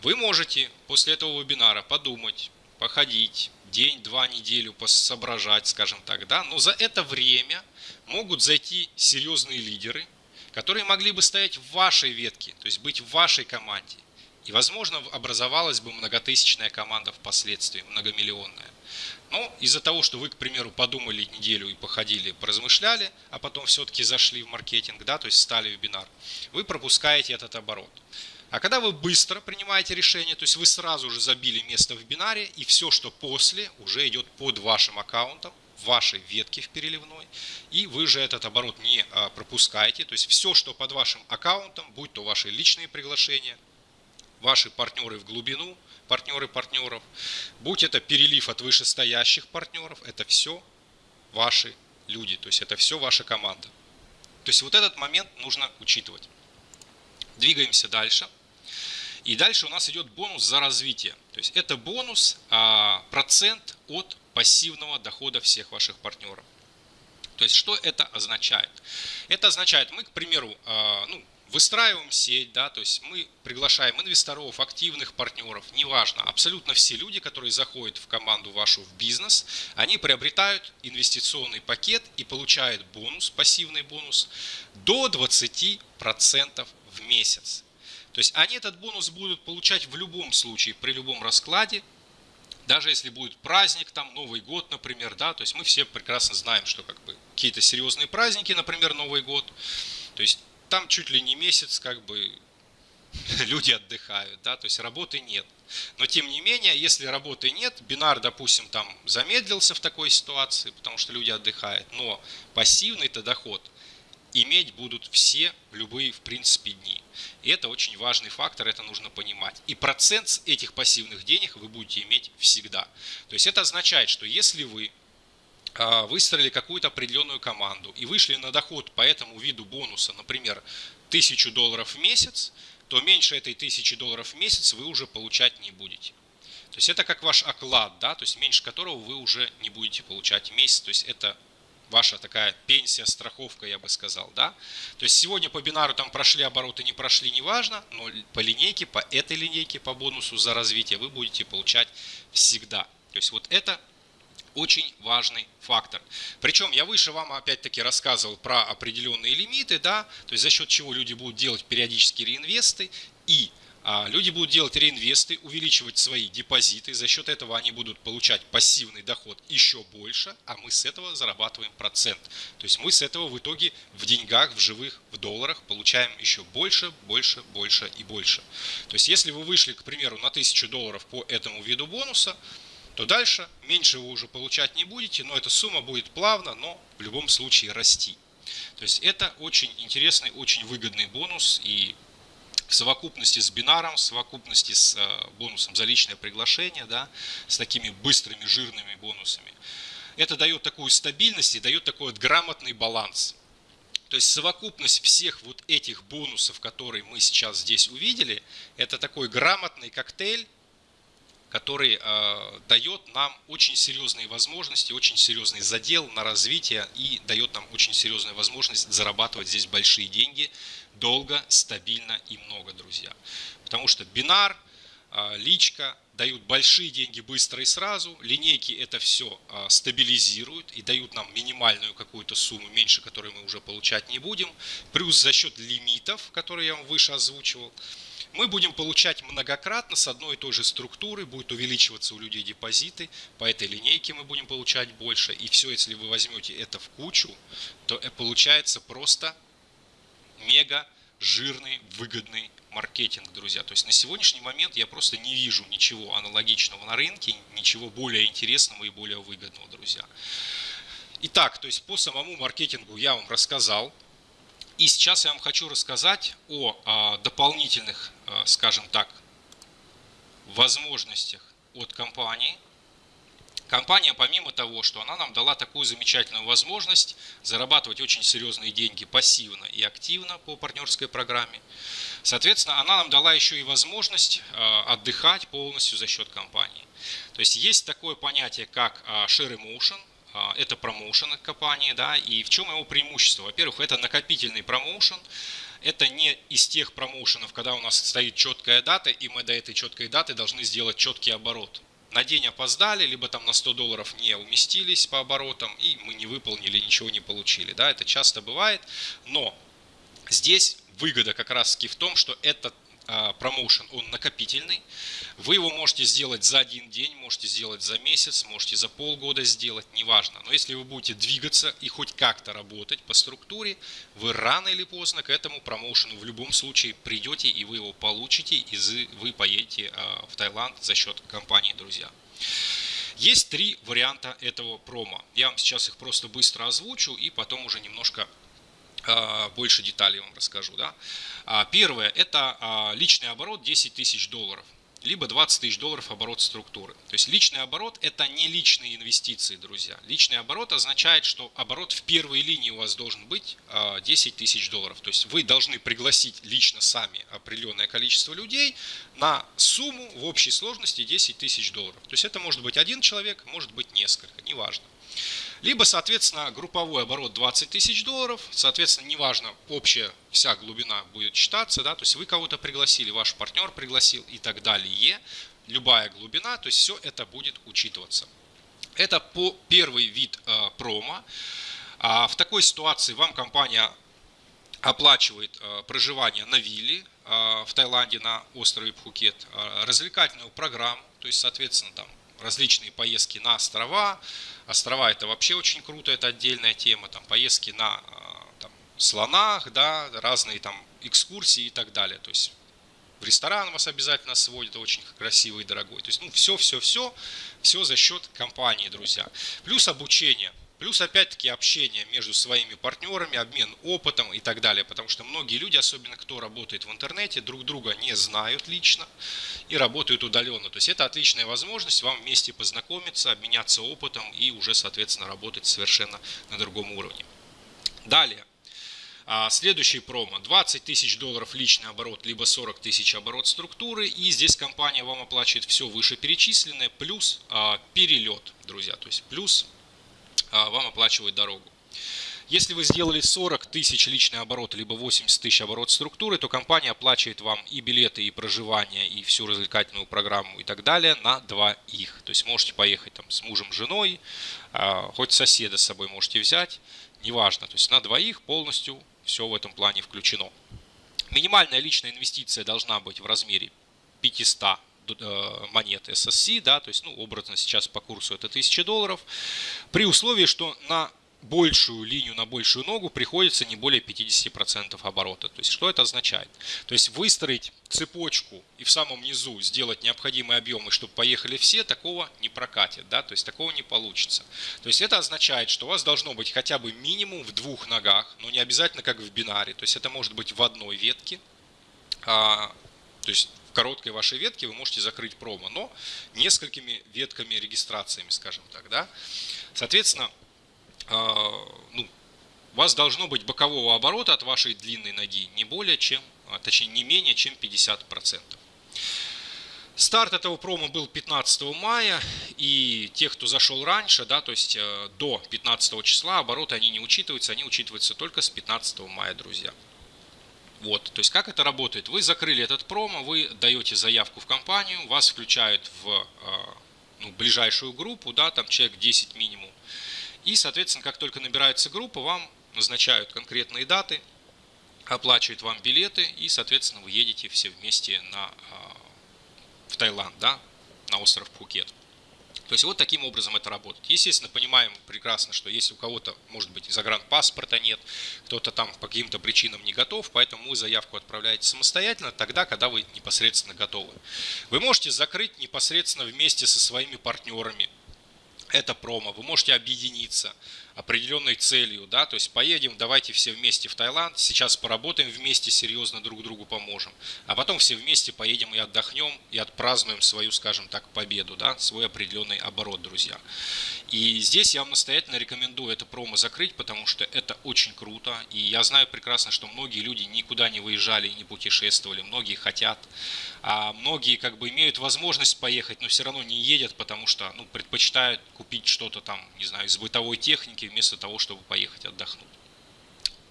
вы можете после этого вебинара подумать, походить, день-два, неделю посоображать, скажем так, да, но за это время могут зайти серьезные лидеры, которые могли бы стоять в вашей ветке, то есть быть в вашей команде. И, возможно, образовалась бы многотысячная команда впоследствии, многомиллионная. Но из-за того, что вы, к примеру, подумали неделю и походили, поразмышляли, а потом все-таки зашли в маркетинг, да, то есть стали вебинар, вы пропускаете этот оборот. А когда вы быстро принимаете решение, то есть вы сразу же забили место в бинаре, и все, что после, уже идет под вашим аккаунтом, вашей ветке в переливной, и вы же этот оборот не а, пропускаете. То есть все, что под вашим аккаунтом, будь то ваши личные приглашения, ваши партнеры в глубину, партнеры партнеров, будь это перелив от вышестоящих партнеров, это все ваши люди, то есть это все ваша команда. То есть вот этот момент нужно учитывать. Двигаемся дальше. И дальше у нас идет бонус за развитие. То есть это бонус, а, процент от пассивного дохода всех ваших партнеров. То есть что это означает? Это означает, мы, к примеру, а, ну, выстраиваем сеть, да, то есть мы приглашаем инвесторов, активных партнеров, неважно, абсолютно все люди, которые заходят в команду вашу в бизнес, они приобретают инвестиционный пакет и получают бонус, пассивный бонус до 20% в месяц. То есть они этот бонус будут получать в любом случае, при любом раскладе, даже если будет праздник, там Новый год, например, да, то есть мы все прекрасно знаем, что как бы какие-то серьезные праздники, например, Новый год, то есть там чуть ли не месяц как бы люди отдыхают, да, то есть работы нет. Но тем не менее, если работы нет, бинар, допустим, там замедлился в такой ситуации, потому что люди отдыхают, но пассивный-то доход иметь будут все любые, в принципе, дни. И это очень важный фактор, это нужно понимать. И процент этих пассивных денег вы будете иметь всегда. То есть это означает, что если вы выстроили какую-то определенную команду и вышли на доход по этому виду бонуса, например, 1000 долларов в месяц, то меньше этой 1000 долларов в месяц вы уже получать не будете. То есть это как ваш оклад, да, то есть меньше которого вы уже не будете получать в месяц. То есть это ваша такая пенсия, страховка, я бы сказал, да. То есть сегодня по бинару там прошли обороты, не прошли, неважно, но по линейке, по этой линейке, по бонусу за развитие вы будете получать всегда. То есть вот это очень важный фактор. Причем я выше вам опять-таки рассказывал про определенные лимиты, да, то есть за счет чего люди будут делать периодические реинвесты и а, люди будут делать реинвесты, увеличивать свои депозиты, за счет этого они будут получать пассивный доход еще больше, а мы с этого зарабатываем процент. То есть мы с этого в итоге в деньгах, в живых, в долларах получаем еще больше, больше, больше и больше. То есть если вы вышли, к примеру, на 1000 долларов по этому виду бонуса, то дальше меньше вы уже получать не будете, но эта сумма будет плавно, но в любом случае расти. То есть это очень интересный, очень выгодный бонус и в совокупности с бинаром, в совокупности с э, бонусом за личное приглашение, да, с такими быстрыми жирными бонусами, это дает такую стабильность и дает такой вот грамотный баланс. То есть совокупность всех вот этих бонусов, которые мы сейчас здесь увидели, это такой грамотный коктейль, который э, дает нам очень серьезные возможности, очень серьезный задел на развитие и дает нам очень серьезную возможность зарабатывать здесь большие деньги долго, стабильно и много, друзья. Потому что бинар, э, личка дают большие деньги быстро и сразу, линейки это все э, стабилизируют и дают нам минимальную какую-то сумму, меньше которой мы уже получать не будем, плюс за счет лимитов, которые я вам выше озвучивал, мы будем получать многократно с одной и той же структуры, будет увеличиваться у людей депозиты, по этой линейке мы будем получать больше. И все, если вы возьмете это в кучу, то получается просто мега жирный, выгодный маркетинг, друзья. То есть на сегодняшний момент я просто не вижу ничего аналогичного на рынке, ничего более интересного и более выгодного, друзья. Итак, то есть по самому маркетингу я вам рассказал. И сейчас я вам хочу рассказать о, о дополнительных, скажем так, возможностях от компании. Компания, помимо того, что она нам дала такую замечательную возможность зарабатывать очень серьезные деньги пассивно и активно по партнерской программе, соответственно, она нам дала еще и возможность э, отдыхать полностью за счет компании. То есть есть такое понятие, как э, share emotion, это промоушен компании, да, и в чем его преимущество? Во-первых, это накопительный промоушен, это не из тех промоушенов, когда у нас стоит четкая дата, и мы до этой четкой даты должны сделать четкий оборот. На день опоздали, либо там на 100 долларов не уместились по оборотам, и мы не выполнили, ничего не получили. Да, это часто бывает, но здесь выгода как раз таки в том, что этот промоушен, он накопительный. Вы его можете сделать за один день, можете сделать за месяц, можете за полгода сделать, неважно. Но если вы будете двигаться и хоть как-то работать по структуре, вы рано или поздно к этому промоушену в любом случае придете и вы его получите, и вы поедете а, в Таиланд за счет компании, друзья. Есть три варианта этого промо. Я вам сейчас их просто быстро озвучу и потом уже немножко а, больше деталей вам расскажу. Да? А, первое – это а, личный оборот 10 тысяч долларов либо 20 тысяч долларов оборот структуры. То есть личный оборот – это не личные инвестиции, друзья. Личный оборот означает, что оборот в первой линии у вас должен быть 10 тысяч долларов. То есть вы должны пригласить лично сами определенное количество людей на сумму в общей сложности 10 тысяч долларов. То есть это может быть один человек, может быть несколько, неважно. Либо, соответственно, групповой оборот 20 тысяч долларов, соответственно, неважно, общая вся глубина будет считаться, да, то есть вы кого-то пригласили, ваш партнер пригласил и так далее, любая глубина, то есть все это будет учитываться. Это по первый вид э, промо. А в такой ситуации вам компания оплачивает э, проживание на вилле э, в Таиланде на острове Пхукет, э, развлекательную программу, то есть, соответственно, там различные поездки на острова, Острова это вообще очень круто, это отдельная тема. Там поездки на а, там, слонах, да, разные там экскурсии и так далее. То есть в ресторан вас обязательно сводят, очень красивый и дорогой. То есть, ну, все, все, все, все за счет компании, друзья. Плюс обучение. Плюс, опять-таки, общение между своими партнерами, обмен опытом и так далее. Потому что многие люди, особенно кто работает в интернете, друг друга не знают лично и работают удаленно. То есть это отличная возможность вам вместе познакомиться, обменяться опытом и уже, соответственно, работать совершенно на другом уровне. Далее. А, следующий промо. 20 тысяч долларов личный оборот, либо 40 тысяч оборот структуры. И здесь компания вам оплачивает все вышеперечисленное, плюс а, перелет, друзья. То есть плюс вам оплачивают дорогу. Если вы сделали 40 тысяч личный оборот, либо 80 тысяч оборот структуры, то компания оплачивает вам и билеты, и проживание, и всю развлекательную программу и так далее на двоих. То есть можете поехать там с мужем, женой, а, хоть соседа с собой можете взять, неважно. То есть на двоих полностью все в этом плане включено. Минимальная личная инвестиция должна быть в размере 500 Э, монет SSC, да, то есть, ну, образно сейчас по курсу это 1000 долларов, при условии, что на большую линию, на большую ногу приходится не более 50% оборота. То есть, что это означает? То есть, выстроить цепочку и в самом низу сделать необходимые объемы, чтобы поехали все, такого не прокатит, да, то есть, такого не получится. То есть, это означает, что у вас должно быть хотя бы минимум в двух ногах, но не обязательно как в бинаре, то есть, это может быть в одной ветке, а, то есть, короткой вашей ветке вы можете закрыть промо, но несколькими ветками регистрациями, скажем так. Да? Соответственно, а, ну, у вас должно быть бокового оборота от вашей длинной ноги не более чем, а, точнее не менее чем 50%. Старт этого промо был 15 мая, и тех, кто зашел раньше, да, то есть э, до 15 числа, обороты они не учитываются, они учитываются только с 15 мая, друзья. Вот, то есть как это работает? Вы закрыли этот промо, вы даете заявку в компанию, вас включают в а, ну, ближайшую группу, да, там человек 10 минимум. И, соответственно, как только набирается группа, вам назначают конкретные даты, оплачивают вам билеты, и, соответственно, вы едете все вместе на, а, в Таиланд, да, на остров Пхукет. То есть вот таким образом это работает. Естественно, понимаем прекрасно, что если у кого-то, может быть, загранпаспорта нет, кто-то там по каким-то причинам не готов, поэтому вы заявку отправляете самостоятельно тогда, когда вы непосредственно готовы. Вы можете закрыть непосредственно вместе со своими партнерами это промо, вы можете объединиться определенной целью, да, то есть поедем, давайте все вместе в Таиланд, сейчас поработаем вместе, серьезно друг другу поможем, а потом все вместе поедем и отдохнем, и отпразднуем свою, скажем так, победу, да, свой определенный оборот, друзья. И здесь я вам настоятельно рекомендую это промо закрыть, потому что это очень круто, и я знаю прекрасно, что многие люди никуда не выезжали и не путешествовали, многие хотят, а многие как бы имеют возможность поехать, но все равно не едят, потому что, ну, предпочитают купить что-то там, не знаю, из бытовой техники, вместо того, чтобы поехать отдохнуть.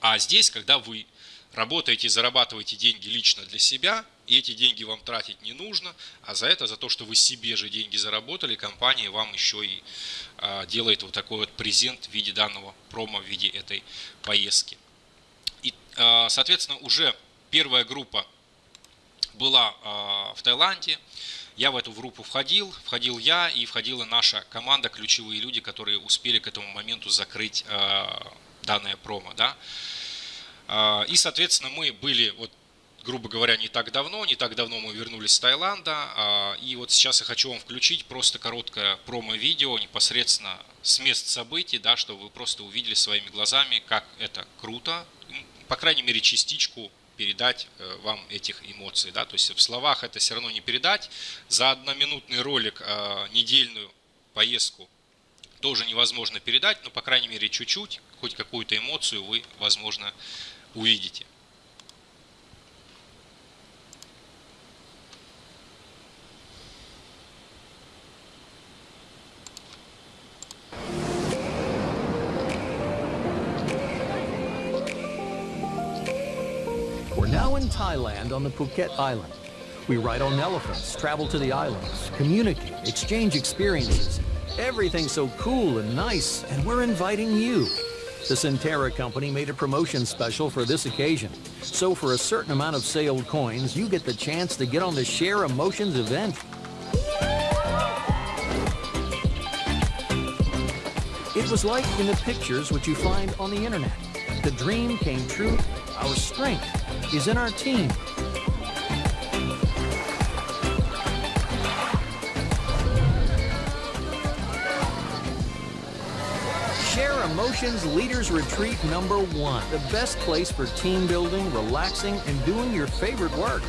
А здесь, когда вы работаете и зарабатываете деньги лично для себя, и эти деньги вам тратить не нужно, а за это, за то, что вы себе же деньги заработали, компания вам еще и а, делает вот такой вот презент в виде данного промо, в виде этой поездки. И, а, соответственно, уже первая группа была а, в Таиланде, я в эту группу входил, входил я и входила наша команда, ключевые люди, которые успели к этому моменту закрыть э, данное промо. Да? Э, и, соответственно, мы были вот грубо говоря, не так давно. Не так давно мы вернулись с Таиланда. А, и вот сейчас я хочу вам включить просто короткое промо-видео непосредственно с мест событий, да, чтобы вы просто увидели своими глазами, как это круто. По крайней мере, частичку передать э, вам этих эмоций. Да? То есть в словах это все равно не передать. За одноминутный ролик э, недельную поездку тоже невозможно передать, но по крайней мере чуть-чуть, хоть какую-то эмоцию вы, возможно, увидите. Now in Thailand on the Phuket Island. We ride on elephants, travel to the islands, communicate, exchange experiences. Everything's so cool and nice, and we're inviting you. The Centera company made a promotion special for this occasion. So for a certain amount of sailed coins, you get the chance to get on the Share Emotions event. It was like in the pictures which you find on the internet. The dream came true, our strength is in our team. Share Emotions Leaders Retreat number one. The best place for team building, relaxing, and doing your favorite work.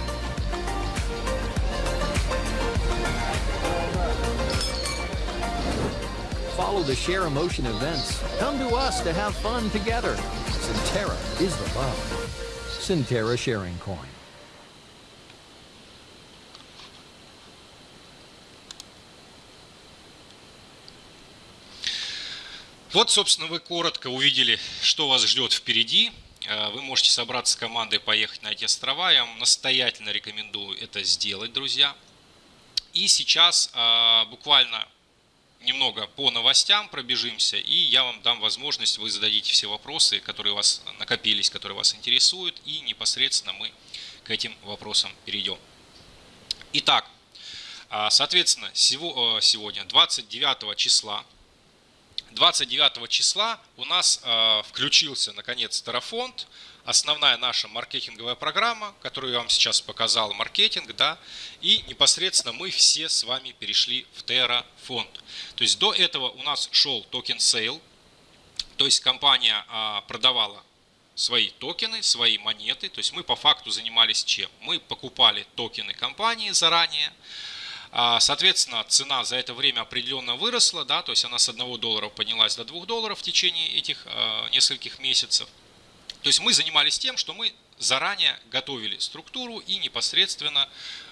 Follow the Share Emotion events. Come to us to have fun together. Centera is the love. Centera Sharing Coin. Вот, собственно, вы коротко увидели, что вас ждет впереди. Э, вы можете собраться с командой поехать на эти острова. Я вам настоятельно рекомендую это сделать, друзья. И сейчас э, буквально немного по новостям пробежимся, и я вам дам возможность, вы зададите все вопросы, которые у вас накопились, которые вас интересуют, и непосредственно мы к этим вопросам перейдем. Итак, а, соответственно, э, сегодня, 29 числа, 29 числа у нас э, включился, наконец, Terra фонд, основная наша маркетинговая программа, которую я вам сейчас показал, маркетинг, да, и непосредственно мы все с вами перешли в Terra фонд. То есть до этого у нас шел token sale, то есть компания а, продавала свои токены, свои монеты, то есть мы по факту занимались чем? Мы покупали токены компании заранее, а, Соответственно, цена за это время определенно выросла, да, то есть она с 1 доллара поднялась до 2 долларов в течение этих э, нескольких месяцев. То есть мы занимались тем, что мы заранее готовили структуру и непосредственно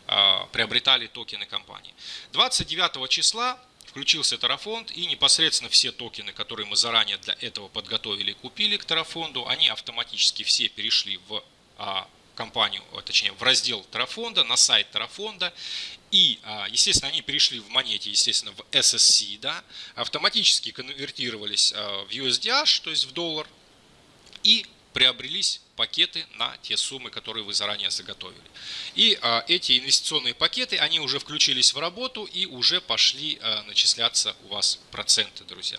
э, приобретали токены компании. 29 числа включился Тарафонд и непосредственно все токены, которые мы заранее для этого подготовили и купили к Тарафонду, они автоматически все перешли в э, компанию, точнее в раздел Тарафонда, на сайт Тарафонда. И, естественно, они перешли в монете, естественно, в SSC, да, автоматически конвертировались в USDH, то есть в доллар, и приобрелись пакеты на те суммы, которые вы заранее заготовили. И а, эти инвестиционные пакеты, они уже включились в работу и уже пошли а, начисляться у вас проценты, друзья.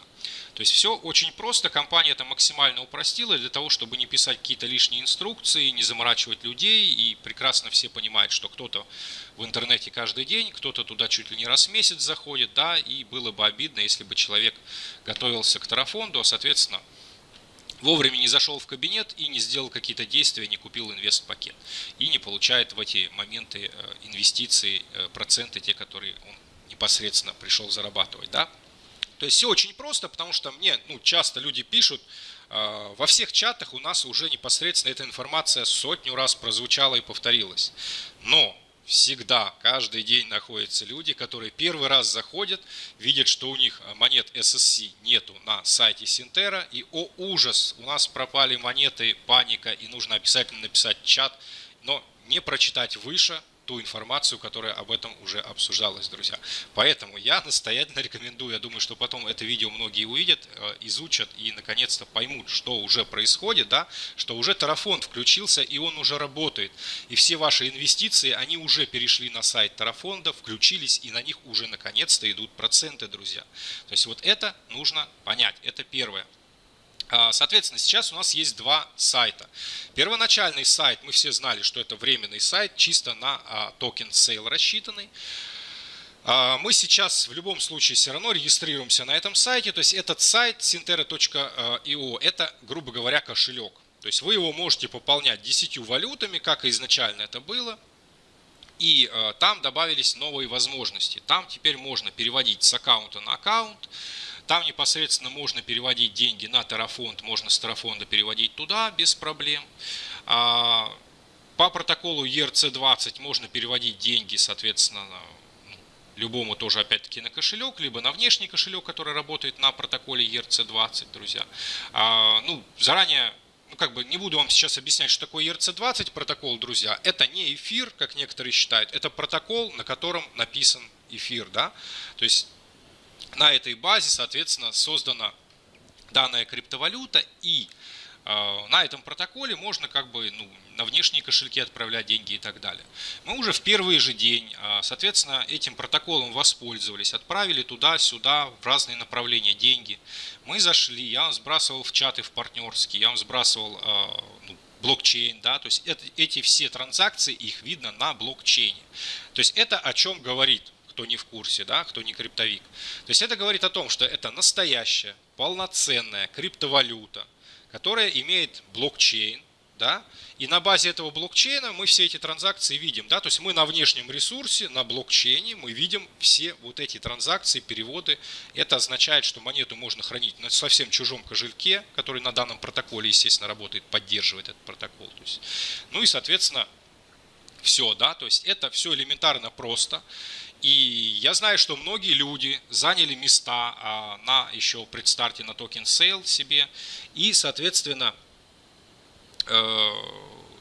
То есть все очень просто, компания это максимально упростила для того, чтобы не писать какие-то лишние инструкции, не заморачивать людей. И прекрасно все понимают, что кто-то в интернете каждый день, кто-то туда чуть ли не раз в месяц заходит, да, и было бы обидно, если бы человек готовился к тарафонду, а соответственно вовремя не зашел в кабинет и не сделал какие-то действия, не купил инвест-пакет. И не получает в эти моменты э, инвестиции, э, проценты, те, которые он непосредственно пришел зарабатывать. Да? То есть все очень просто, потому что мне ну, часто люди пишут, э, во всех чатах у нас уже непосредственно эта информация сотню раз прозвучала и повторилась. Но всегда, каждый день находятся люди, которые первый раз заходят, видят, что у них монет SSC нету на сайте Синтера, и о ужас, у нас пропали монеты, паника, и нужно обязательно написать чат, но не прочитать выше, ту информацию, которая об этом уже обсуждалась, друзья. Поэтому я настоятельно рекомендую, я думаю, что потом это видео многие увидят, э, изучат и наконец-то поймут, что уже происходит, да, что уже Terra фонд включился и он уже работает. И все ваши инвестиции, они уже перешли на сайт Terra фонда, включились и на них уже наконец-то идут проценты, друзья. То есть вот это нужно понять, это первое. А, соответственно, сейчас у нас есть два сайта. Первоначальный сайт, мы все знали, что это временный сайт, чисто на а, token sale рассчитанный. А, мы сейчас в любом случае все равно регистрируемся на этом сайте. То есть этот сайт sintera.io это, грубо говоря, кошелек. То есть вы его можете пополнять 10 валютами, как и изначально это было. И там добавились новые возможности. Там теперь можно переводить с аккаунта на аккаунт. Там непосредственно можно переводить деньги на тарафонд, можно с тарафонда переводить туда без проблем. А, по протоколу ERC20 можно переводить деньги, соответственно, ну, любому тоже опять-таки на кошелек, либо на внешний кошелек, который работает на протоколе ERC20, друзья. А, ну, заранее ну, как бы не буду вам сейчас объяснять, что такое ERC20 протокол, друзья. Это не эфир, как некоторые считают. Это протокол, на котором написан эфир, да. То есть на этой базе, соответственно, создана данная криптовалюта и э, на этом протоколе можно как бы ну, на внешние кошельки отправлять деньги и так далее. Мы уже в первый же день, э, соответственно, этим протоколом воспользовались, отправили туда-сюда в разные направления деньги. Мы зашли, я вам сбрасывал в чаты в партнерские, я вам сбрасывал э, ну, блокчейн, да, то есть это, эти все транзакции, их видно на блокчейне. То есть это о чем говорит кто не в курсе, да, кто не криптовик. То есть это говорит о том, что это настоящая, полноценная криптовалюта, которая имеет блокчейн, да, и на базе этого блокчейна мы все эти транзакции видим, да, то есть мы на внешнем ресурсе, на блокчейне мы видим все вот эти транзакции, переводы. Это означает, что монету можно хранить на совсем чужом кошельке, который на данном протоколе, естественно, работает, поддерживает этот протокол. То есть, ну и, соответственно, все, да, то есть это все элементарно просто. И я знаю, что многие люди заняли места а, на еще предстарте на token sale себе и, соответственно, э,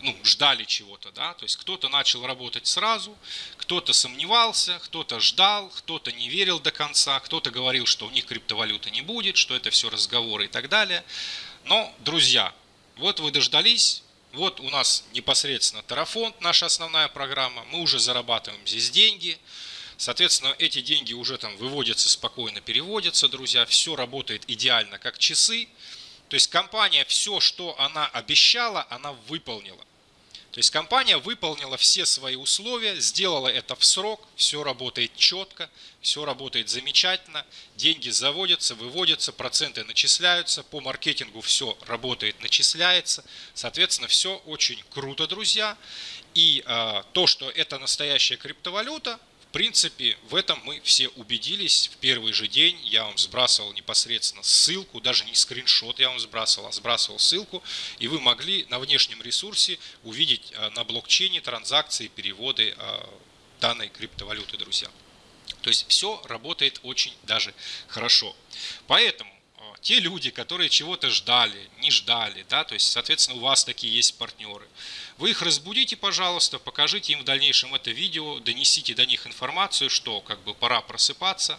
ну, ждали чего-то, да, то есть кто-то начал работать сразу, кто-то сомневался, кто-то ждал, кто-то не верил до конца, кто-то говорил, что у них криптовалюты не будет, что это все разговоры и так далее. Но, друзья, вот вы дождались, вот у нас непосредственно Тарафонд, наша основная программа, мы уже зарабатываем здесь деньги, Соответственно, эти деньги уже там выводятся спокойно, переводятся, друзья. Все работает идеально, как часы. То есть компания все, что она обещала, она выполнила. То есть компания выполнила все свои условия, сделала это в срок, все работает четко, все работает замечательно, деньги заводятся, выводятся, проценты начисляются, по маркетингу все работает, начисляется. Соответственно, все очень круто, друзья. И э, то, что это настоящая криптовалюта, принципе, в этом мы все убедились в первый же день. Я вам сбрасывал непосредственно ссылку, даже не скриншот я вам сбрасывал, а сбрасывал ссылку. И вы могли на внешнем ресурсе увидеть а, на блокчейне транзакции, переводы а, данной криптовалюты, друзья. То есть все работает очень даже хорошо. Поэтому те люди, которые чего-то ждали, не ждали, да, то есть, соответственно, у вас такие есть партнеры. Вы их разбудите, пожалуйста, покажите им в дальнейшем это видео, донесите до них информацию, что как бы пора просыпаться,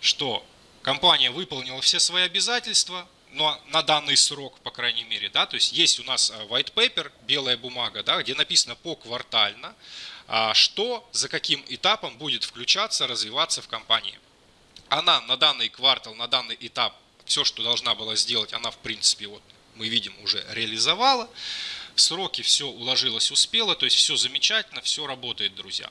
что компания выполнила все свои обязательства, но на данный срок, по крайней мере, да, то есть есть у нас э, white paper, белая бумага, да, где написано поквартально, а, что за каким этапом будет включаться, развиваться в компании. Она на данный квартал, на данный этап все, что должна была сделать, она в принципе, вот мы видим, уже реализовала. Сроки все уложилось, успела, то есть все замечательно, все работает, друзья.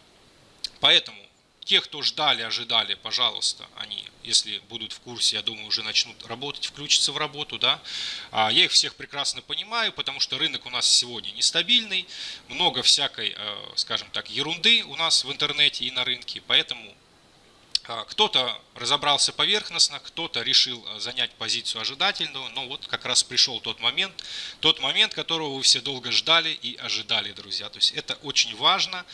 Поэтому те, кто ждали, ожидали, пожалуйста, они, если будут в курсе, я думаю, уже начнут работать, включиться в работу, да. А я их всех прекрасно понимаю, потому что рынок у нас сегодня нестабильный, много всякой, э, скажем так, ерунды у нас в интернете и на рынке, поэтому кто-то разобрался поверхностно, кто-то решил а, занять позицию ожидательную, но вот как раз пришел тот момент, тот момент, которого вы все долго ждали и ожидали, друзья. То есть это очень важно,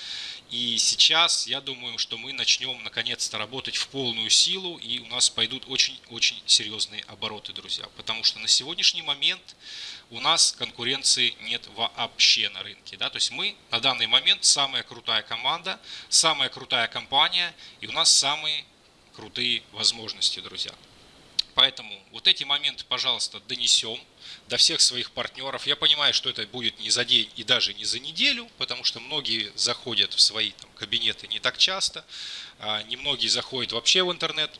и сейчас я думаю, что мы начнем наконец-то работать в полную силу, и у нас пойдут очень-очень серьезные обороты, друзья. Потому что на сегодняшний момент у нас конкуренции нет вообще на рынке. Да? То есть мы на данный момент самая крутая команда, самая крутая компания и у нас самые крутые возможности, друзья. Поэтому вот эти моменты, пожалуйста, донесем до всех своих партнеров. Я понимаю, что это будет не за день и даже не за неделю, потому что многие заходят в свои там, кабинеты не так часто, а немногие заходят вообще в интернет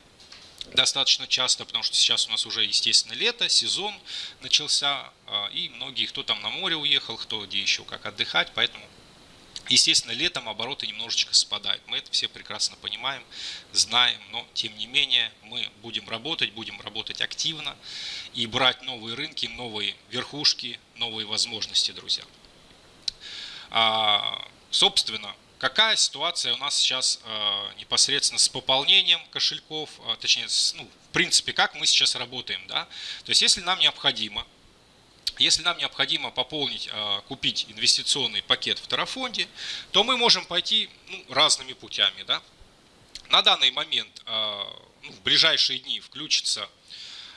достаточно часто, потому что сейчас у нас уже, естественно, лето, сезон начался, а, и многие, кто там на море уехал, кто где еще как отдыхать, поэтому Естественно, летом обороты немножечко спадают. Мы это все прекрасно понимаем, знаем, но тем не менее мы будем работать, будем работать активно и брать новые рынки, новые верхушки, новые возможности, друзья. А, собственно, какая ситуация у нас сейчас а, непосредственно с пополнением кошельков, а, точнее, с, ну, в принципе, как мы сейчас работаем, да? То есть, если нам необходимо если нам необходимо пополнить, а, купить инвестиционный пакет в Тарафонде, то мы можем пойти ну, разными путями. Да? На данный момент, а, ну, в ближайшие дни включится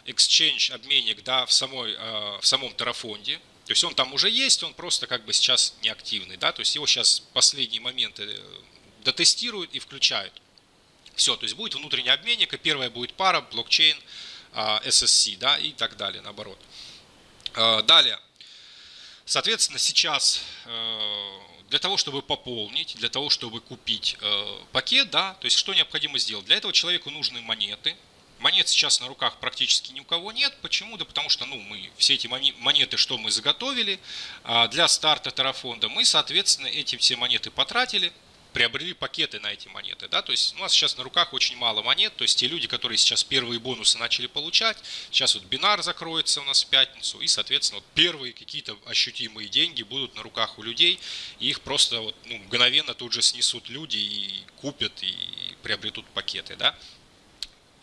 Exchange обменник да, в, самой, а, в самом Тарафонде. То есть он там уже есть, он просто как бы сейчас неактивный. Да? То есть его сейчас последние моменты э, дотестируют и включают. Все, то есть будет внутренний обменник, и первая будет пара, блокчейн, SSC да, и так далее, наоборот. Э, далее. Соответственно, сейчас э, для того, чтобы пополнить, для того, чтобы купить э, пакет, да, то есть что необходимо сделать? Для этого человеку нужны монеты. Монет сейчас на руках практически ни у кого нет. Почему? Да потому что ну, мы все эти монеты, что мы заготовили а для старта тарафонда, мы, соответственно, эти все монеты потратили – приобрели пакеты на эти монеты. Да? То есть у нас сейчас на руках очень мало монет, то есть те люди, которые сейчас первые бонусы начали получать, сейчас вот бинар закроется у нас в пятницу, и, соответственно, вот первые какие-то ощутимые деньги будут на руках у людей, и их просто вот, ну, мгновенно тут же снесут люди и купят, и приобретут пакеты. Да?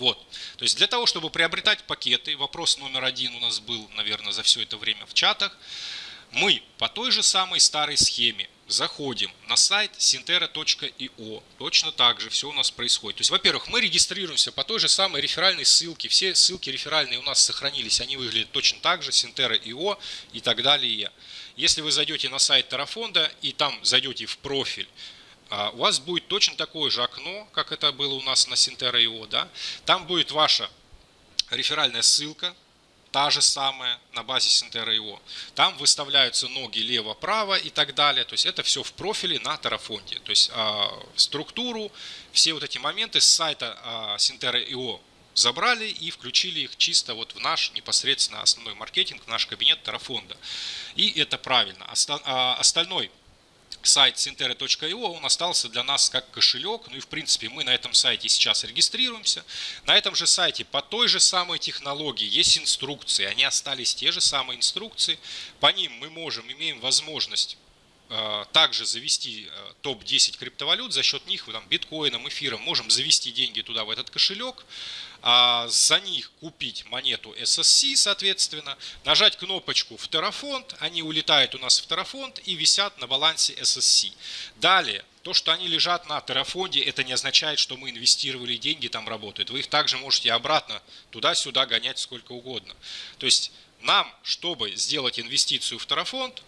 Вот. То есть для того, чтобы приобретать пакеты, вопрос номер один у нас был, наверное, за все это время в чатах, мы по той же самой старой схеме заходим на сайт sintera.io. Точно так же все у нас происходит. То есть, во-первых, мы регистрируемся по той же самой реферальной ссылке. Все ссылки реферальные у нас сохранились, они выглядят точно так же, Sintera.io и так далее. Если вы зайдете на сайт Тарафонда и там зайдете в профиль, у вас будет точно такое же окно, как это было у нас на Sintera.io. Да? Там будет ваша реферальная ссылка, та же самая на базе Sintera.io. Там выставляются ноги лево-право и так далее. То есть это все в профиле на Terrafonte. То есть э, структуру, все вот эти моменты с сайта э, Sintera.io забрали и включили их чисто вот в наш непосредственно основной маркетинг, в наш кабинет Terrafonda. И это правильно. Остальной сайт sintera.io, он остался для нас как кошелек. Ну и в принципе мы на этом сайте сейчас регистрируемся. На этом же сайте по той же самой технологии есть инструкции. Они остались те же самые инструкции. По ним мы можем, имеем возможность э, также завести э, топ-10 криптовалют, за счет них, там, биткоином, эфиром, можем завести деньги туда, в этот кошелек, а за них купить монету SSC, соответственно, нажать кнопочку в Terrafond, они улетают у нас в Terrafond и висят на балансе SSC. Далее, то, что они лежат на Terrafonde, это не означает, что мы инвестировали деньги, там работают. Вы их также можете обратно туда-сюда гонять сколько угодно. То есть нам, чтобы сделать инвестицию в Terrafond,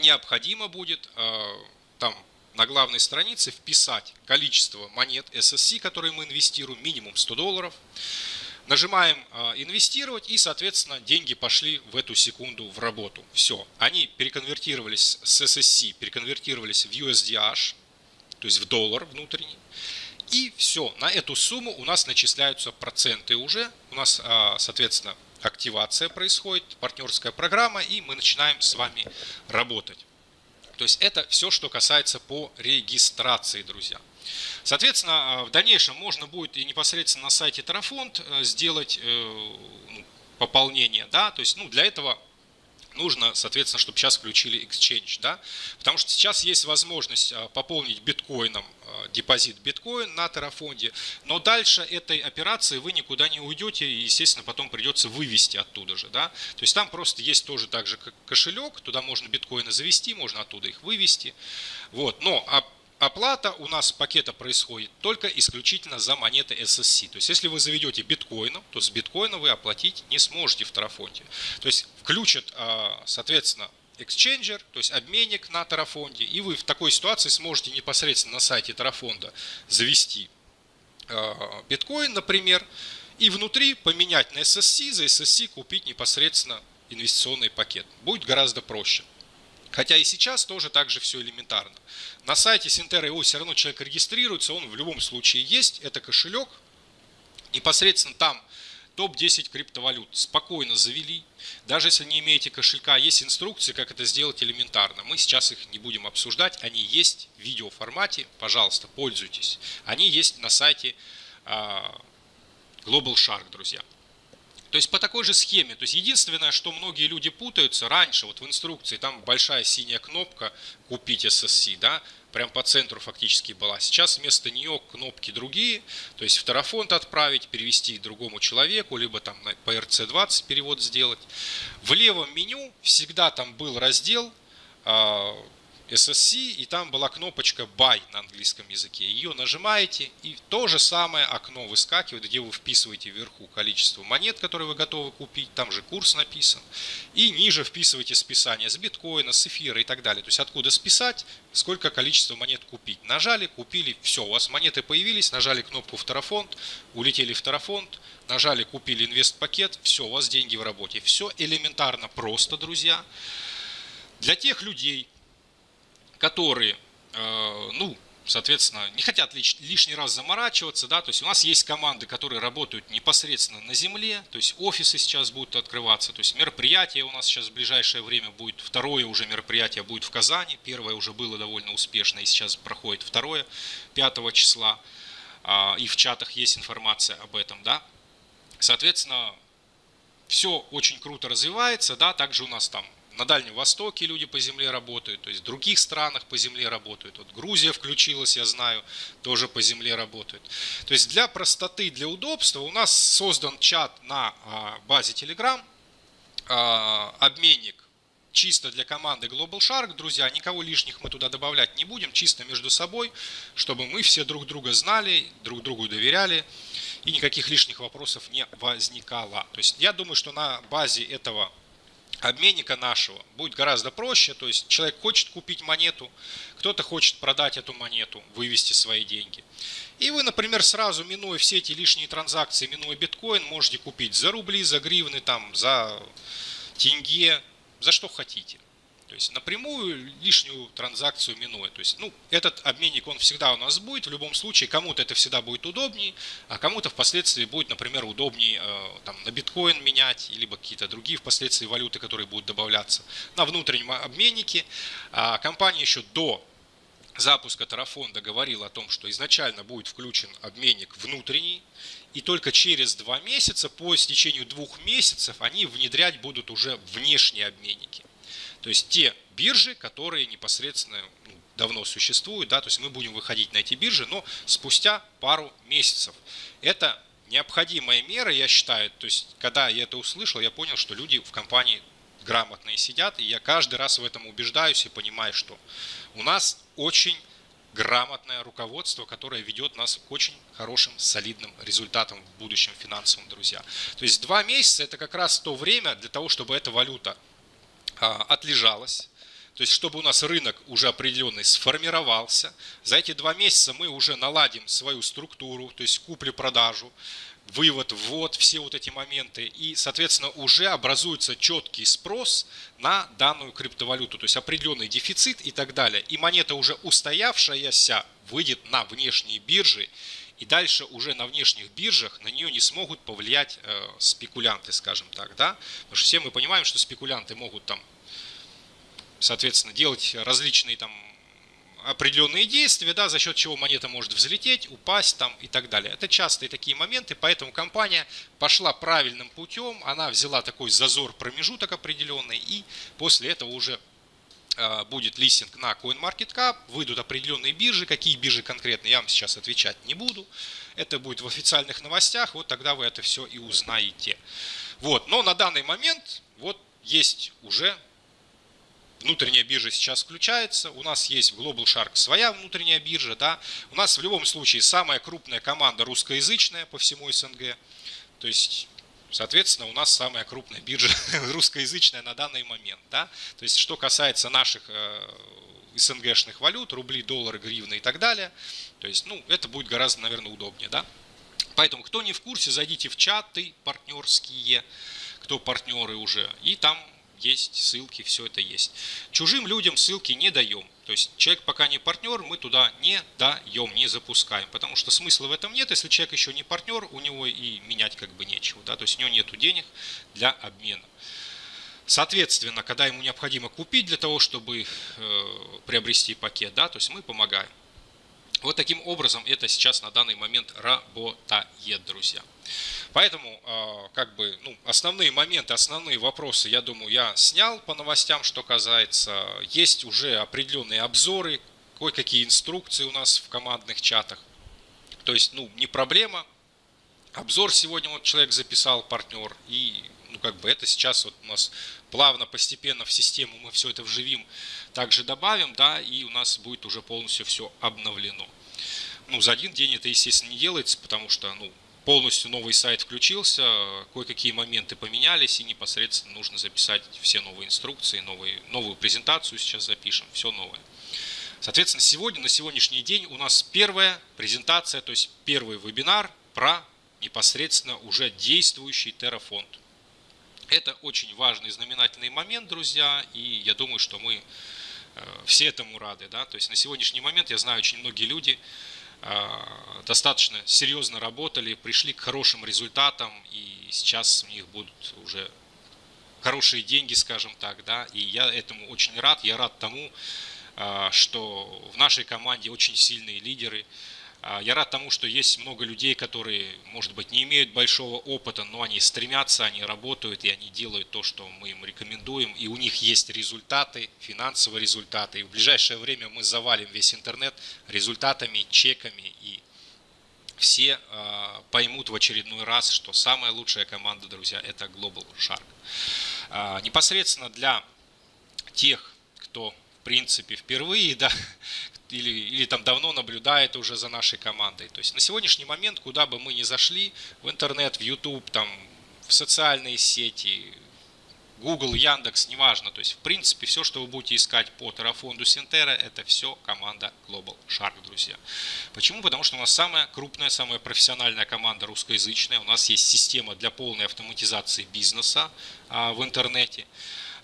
необходимо будет э, там на главной странице вписать количество монет SSC, которые мы инвестируем, минимум 100 долларов. Нажимаем а, «Инвестировать» и, соответственно, деньги пошли в эту секунду в работу. Все. Они переконвертировались с SSC, переконвертировались в USDH, то есть в доллар внутренний. И все. На эту сумму у нас начисляются проценты уже. У нас, а, соответственно, активация происходит, партнерская программа, и мы начинаем с вами работать. То есть это все, что касается по регистрации, друзья. Соответственно, а, в дальнейшем можно будет и непосредственно на сайте Тарафонд э, сделать э, ну, пополнение. Да? То есть ну, для этого нужно, соответственно, чтобы сейчас включили Exchange, да, потому что сейчас есть возможность а, пополнить биткоином а, депозит биткоин на Terrafonde, но дальше этой операции вы никуда не уйдете и, естественно, потом придется вывести оттуда же, да, то есть там просто есть тоже так же кошелек, туда можно биткоины завести, можно оттуда их вывести, вот, но а оплата у нас пакета происходит только исключительно за монеты SSC. То есть, если вы заведете биткоином, то с биткоина вы оплатить не сможете в Тарафонте. То есть, включат, а, соответственно, эксченджер, то есть обменник на Тарафонде, и вы в такой ситуации сможете непосредственно на сайте Тарафонда завести а, биткоин, например, и внутри поменять на SSC, за SSC купить непосредственно инвестиционный пакет. Будет гораздо проще. Хотя и сейчас тоже так же все элементарно. На сайте Синтера его все равно человек регистрируется, он в любом случае есть, это кошелек, Непосредственно там топ-10 криптовалют спокойно завели. Даже если не имеете кошелька, есть инструкции, как это сделать элементарно. Мы сейчас их не будем обсуждать. Они есть в видеоформате. Пожалуйста, пользуйтесь. Они есть на сайте а, Global Shark, друзья. То есть по такой же схеме. То есть единственное, что многие люди путаются, раньше вот в инструкции там большая синяя кнопка «Купить SSC», да, прям по центру фактически была. Сейчас вместо нее кнопки другие, то есть в Тарафонт отправить, перевести другому человеку, либо там по RC20 перевод сделать. В левом меню всегда там был раздел а, SSC, и там была кнопочка Buy на английском языке. Ее нажимаете, и то же самое окно выскакивает, где вы вписываете вверху количество монет, которые вы готовы купить, там же курс написан, и ниже вписываете списание с биткоина, с эфира и так далее. То есть откуда списать, сколько количество монет купить. Нажали, купили, все, у вас монеты появились, нажали кнопку в Тарафонд, улетели в Тарафонд, нажали, купили инвест-пакет, все, у вас деньги в работе. Все элементарно просто, друзья. Для тех людей, которые, э, ну, соответственно, не хотят лишний раз заморачиваться, да, то есть у нас есть команды, которые работают непосредственно на земле, то есть офисы сейчас будут открываться, то есть мероприятие у нас сейчас в ближайшее время будет, второе уже мероприятие будет в Казани, первое уже было довольно успешно, и сейчас проходит второе, 5 числа, а, и в чатах есть информация об этом, да, соответственно, все очень круто развивается, да, также у нас там на Дальнем Востоке люди по земле работают, то есть в других странах по земле работают. Вот Грузия включилась, я знаю, тоже по земле работают. То есть для простоты, для удобства у нас создан чат на а, базе Telegram, а, обменник чисто для команды Global Shark, друзья, никого лишних мы туда добавлять не будем, чисто между собой, чтобы мы все друг друга знали, друг другу доверяли и никаких лишних вопросов не возникало. То есть я думаю, что на базе этого обменника нашего будет гораздо проще. То есть человек хочет купить монету, кто-то хочет продать эту монету, вывести свои деньги. И вы, например, сразу, минуя все эти лишние транзакции, минуя биткоин, можете купить за рубли, за гривны, там, за тенге, за что хотите. То есть напрямую лишнюю транзакцию минуя. То есть, ну, этот обменник, он всегда у нас будет. В любом случае, кому-то это всегда будет удобнее, а кому-то впоследствии будет, например, удобнее э, там, на биткоин менять, либо какие-то другие впоследствии валюты, которые будут добавляться на внутреннем обменнике. А компания еще до запуска Тарафонда говорила о том, что изначально будет включен обменник внутренний, и только через два месяца, по истечению двух месяцев, они внедрять будут уже внешние обменники. То есть те биржи, которые непосредственно ну, давно существуют, да, то есть мы будем выходить на эти биржи, но спустя пару месяцев. Это необходимая мера, я считаю, то есть когда я это услышал, я понял, что люди в компании грамотные сидят, и я каждый раз в этом убеждаюсь и понимаю, что у нас очень грамотное руководство, которое ведет нас к очень хорошим, солидным результатам в будущем финансовым, друзья. То есть два месяца это как раз то время для того, чтобы эта валюта отлежалась. То есть, чтобы у нас рынок уже определенный сформировался. За эти два месяца мы уже наладим свою структуру, то есть купли-продажу, вывод, ввод, все вот эти моменты. И, соответственно, уже образуется четкий спрос на данную криптовалюту, то есть определенный дефицит и так далее. И монета уже устоявшаяся выйдет на внешние биржи и дальше уже на внешних биржах на нее не смогут повлиять э, спекулянты, скажем так, да, потому что все мы понимаем, что спекулянты могут там, соответственно, делать различные там определенные действия, да, за счет чего монета может взлететь, упасть там и так далее. Это частые такие моменты, поэтому компания пошла правильным путем, она взяла такой зазор, промежуток определенный, и после этого уже Э, будет листинг на CoinMarketCap, выйдут определенные биржи, какие биржи конкретно, я вам сейчас отвечать не буду. Это будет в официальных новостях, вот тогда вы это все и узнаете. Вот, но на данный момент вот есть уже внутренняя биржа сейчас включается, у нас есть Global Shark своя внутренняя биржа, да, у нас в любом случае самая крупная команда русскоязычная по всему СНГ, то есть Соответственно, у нас самая крупная биржа русскоязычная на данный момент. Да? То есть, что касается наших э, СНГшных валют, рубли, доллары, гривны и так далее, то есть, ну, это будет гораздо, наверное, удобнее. Да? Поэтому, кто не в курсе, зайдите в чаты партнерские, кто партнеры уже, и там есть ссылки, все это есть. Чужим людям ссылки не даем. То есть человек пока не партнер, мы туда не даем, не запускаем, потому что смысла в этом нет, если человек еще не партнер, у него и менять как бы нечего, да, то есть у него нет денег для обмена. Соответственно, когда ему необходимо купить для того, чтобы э, приобрести пакет, да, то есть мы помогаем. Вот таким образом это сейчас на данный момент работает, друзья. Поэтому, а, как бы, ну, основные моменты, основные вопросы, я думаю, я снял по новостям, что касается. Есть уже определенные обзоры, кое-какие инструкции у нас в командных чатах. То есть, ну, не проблема. Обзор сегодня вот человек записал, партнер, и, ну, как бы это сейчас вот у нас плавно, постепенно в систему мы все это вживим, также добавим, да, и у нас будет уже полностью все обновлено. Ну, за один день это, естественно, не делается, потому что, ну, полностью новый сайт включился, кое-какие моменты поменялись, и непосредственно нужно записать все новые инструкции, новые, новую презентацию сейчас запишем, все новое. Соответственно, сегодня, на сегодняшний день у нас первая презентация, то есть первый вебинар про непосредственно уже действующий Terraфонд. Это очень важный знаменательный момент, друзья, и я думаю, что мы все этому рады. Да? То есть на сегодняшний момент я знаю очень многие люди, а, достаточно серьезно работали, пришли к хорошим результатам, и сейчас у них будут уже хорошие деньги, скажем так, да, и я этому очень рад, я рад тому, а, что в нашей команде очень сильные лидеры, я рад тому, что есть много людей, которые, может быть, не имеют большого опыта, но они стремятся, они работают и они делают то, что мы им рекомендуем. И у них есть результаты, финансовые результаты. И в ближайшее время мы завалим весь интернет результатами, чеками. И все э, поймут в очередной раз, что самая лучшая команда, друзья, это Global Shark. Э, непосредственно для тех, кто в принципе впервые, да, или, или там давно наблюдает уже за нашей командой. То есть на сегодняшний момент, куда бы мы ни зашли, в интернет, в YouTube, там, в социальные сети, Google, Яндекс, неважно. То есть, в принципе, все, что вы будете искать по Terrafondu Синтера, это все команда Global Shark, друзья. Почему? Потому что у нас самая крупная, самая профессиональная команда русскоязычная. У нас есть система для полной автоматизации бизнеса а, в интернете.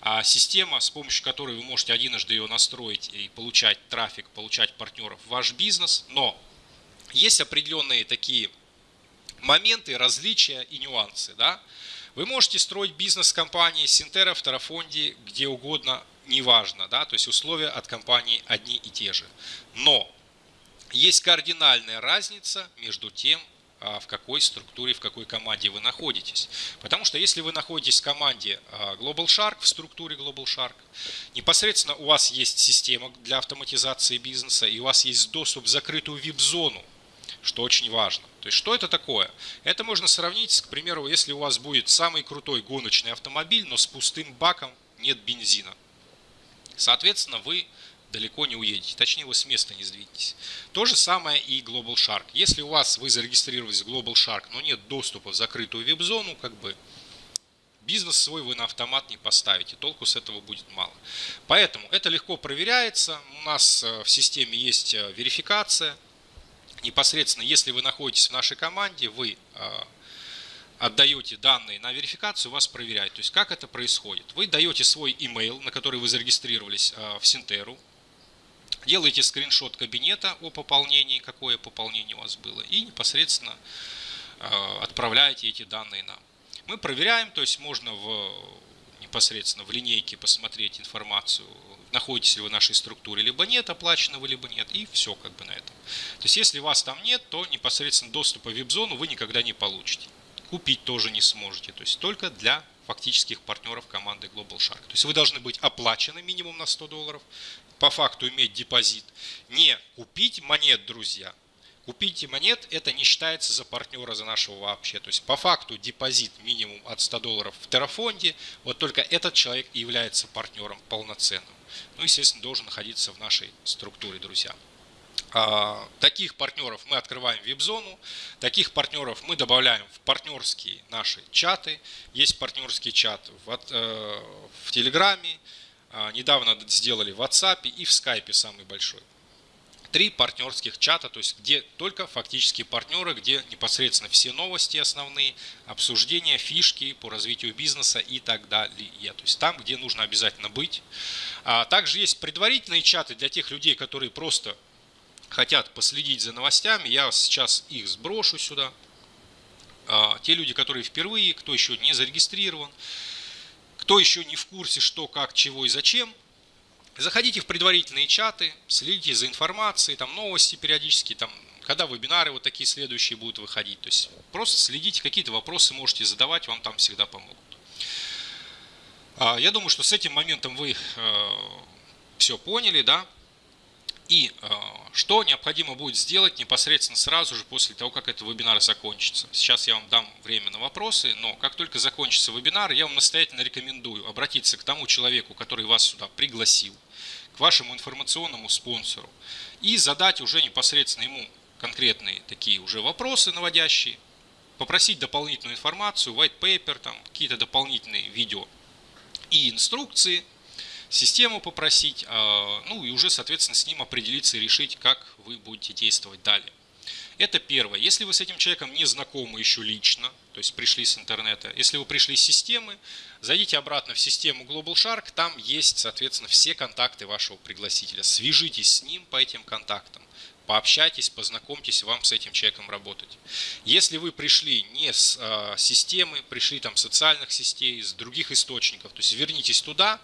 А система, с помощью которой вы можете единожды ее настроить и получать трафик, получать партнеров в ваш бизнес, но есть определенные такие моменты, различия и нюансы. Да? Вы можете строить бизнес компании Синтера, в Тарафонде, где угодно, неважно, да, то есть условия от компании одни и те же. Но есть кардинальная разница между тем, в какой структуре, в какой команде вы находитесь. Потому что если вы находитесь в команде а, Global Shark, в структуре Global Shark, непосредственно у вас есть система для автоматизации бизнеса, и у вас есть доступ в закрытую вип-зону, что очень важно. То есть, что это такое? Это можно сравнить, к примеру, если у вас будет самый крутой гоночный автомобиль, но с пустым баком нет бензина. Соответственно, вы далеко не уедете, точнее вы с места не сдвинетесь. То же самое и Global Shark. Если у вас вы зарегистрировались в Global Shark, но нет доступа в закрытую веб-зону, как бы бизнес свой вы на автомат не поставите, толку с этого будет мало. Поэтому это легко проверяется, у нас э, в системе есть э, верификация. Непосредственно, если вы находитесь в нашей команде, вы э, отдаете данные на верификацию, вас проверяют. То есть как это происходит? Вы даете свой email, на который вы зарегистрировались в Синтеру, Делаете скриншот кабинета о пополнении, какое пополнение у вас было, и непосредственно э, отправляете эти данные нам. Мы проверяем, то есть можно в, непосредственно в линейке посмотреть информацию, находитесь ли вы в нашей структуре, либо нет, оплачено вы, либо нет, и все как бы на этом. То есть если вас там нет, то непосредственно доступа в вип-зону вы никогда не получите. Купить тоже не сможете, то есть только для фактических партнеров команды Global Shark. То есть вы должны быть оплачены минимум на 100 долларов, по факту иметь депозит. Не купить монет, друзья. Купить монет это не считается за партнера, за нашего вообще. То есть по факту депозит минимум от 100 долларов в Террафонде. Вот только этот человек и является партнером полноценным. Ну, естественно, должен находиться в нашей структуре, друзья. А, таких партнеров мы открываем веб-зону, таких партнеров мы добавляем в партнерские наши чаты. Есть партнерский чат в, э, в Телеграме, недавно сделали в WhatsApp и в Skype самый большой. три партнерских чата, то есть где только фактически партнеры, где непосредственно все новости основные, обсуждения, фишки по развитию бизнеса и так далее. То есть там, где нужно обязательно быть. А также есть предварительные чаты для тех людей, которые просто хотят последить за новостями. Я сейчас их сброшу сюда. А, те люди, которые впервые, кто еще не зарегистрирован, кто еще не в курсе, что, как, чего и зачем, Заходите в предварительные чаты, следите за информацией, там новости периодически, там, когда вебинары вот такие следующие будут выходить. То есть просто следите, какие-то вопросы можете задавать, вам там всегда помогут. А, я думаю, что с этим моментом вы э, все поняли, да? И э, что необходимо будет сделать непосредственно сразу же после того, как этот вебинар закончится. Сейчас я вам дам время на вопросы, но как только закончится вебинар, я вам настоятельно рекомендую обратиться к тому человеку, который вас сюда пригласил, к вашему информационному спонсору и задать уже непосредственно ему конкретные такие уже вопросы наводящие, попросить дополнительную информацию, white paper, там какие-то дополнительные видео и инструкции – систему попросить, а, ну и уже, соответственно, с ним определиться и решить, как вы будете действовать далее. Это первое. Если вы с этим человеком не знакомы еще лично, то есть пришли с интернета, если вы пришли с системы, зайдите обратно в систему Global Shark, там есть, соответственно, все контакты вашего пригласителя. Свяжитесь с ним по этим контактам, пообщайтесь, познакомьтесь, вам с этим человеком работать. Если вы пришли не с э, системы, пришли там социальных сетей, с других источников, то есть вернитесь туда,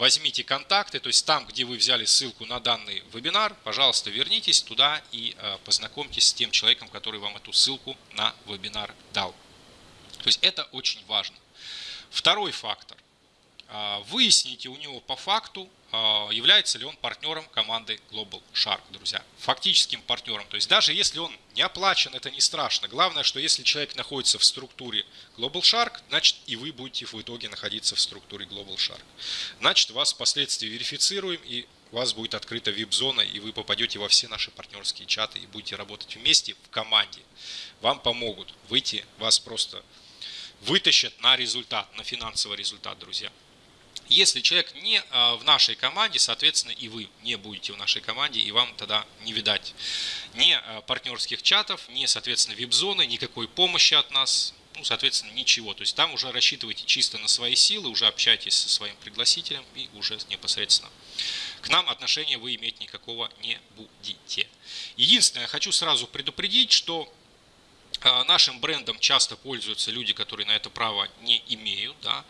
возьмите контакты, то есть там, где вы взяли ссылку на данный вебинар, пожалуйста, вернитесь туда и э, познакомьтесь с тем человеком, который вам эту ссылку на вебинар дал. То есть это очень важно. Второй фактор. А, выясните у него по факту, а, является ли он партнером команды Global Shark, друзья. Фактическим партнером. То есть даже если он не оплачен, это не страшно. Главное, что если человек находится в структуре Global Shark, значит и вы будете в итоге находиться в структуре Global Shark. Значит вас впоследствии верифицируем и у вас будет открыта вип-зона, и вы попадете во все наши партнерские чаты и будете работать вместе в команде. Вам помогут выйти, вас просто вытащат на результат, на финансовый результат, друзья. Если человек не а, в нашей команде, соответственно, и вы не будете в нашей команде, и вам тогда не видать ни а, партнерских чатов, ни, соответственно, вип-зоны, никакой помощи от нас, ну, соответственно, ничего. То есть там уже рассчитывайте чисто на свои силы, уже общайтесь со своим пригласителем и уже непосредственно к нам отношения вы иметь никакого не будете. Единственное, хочу сразу предупредить, что нашим брендом часто пользуются люди, которые на это право не имеют. Да?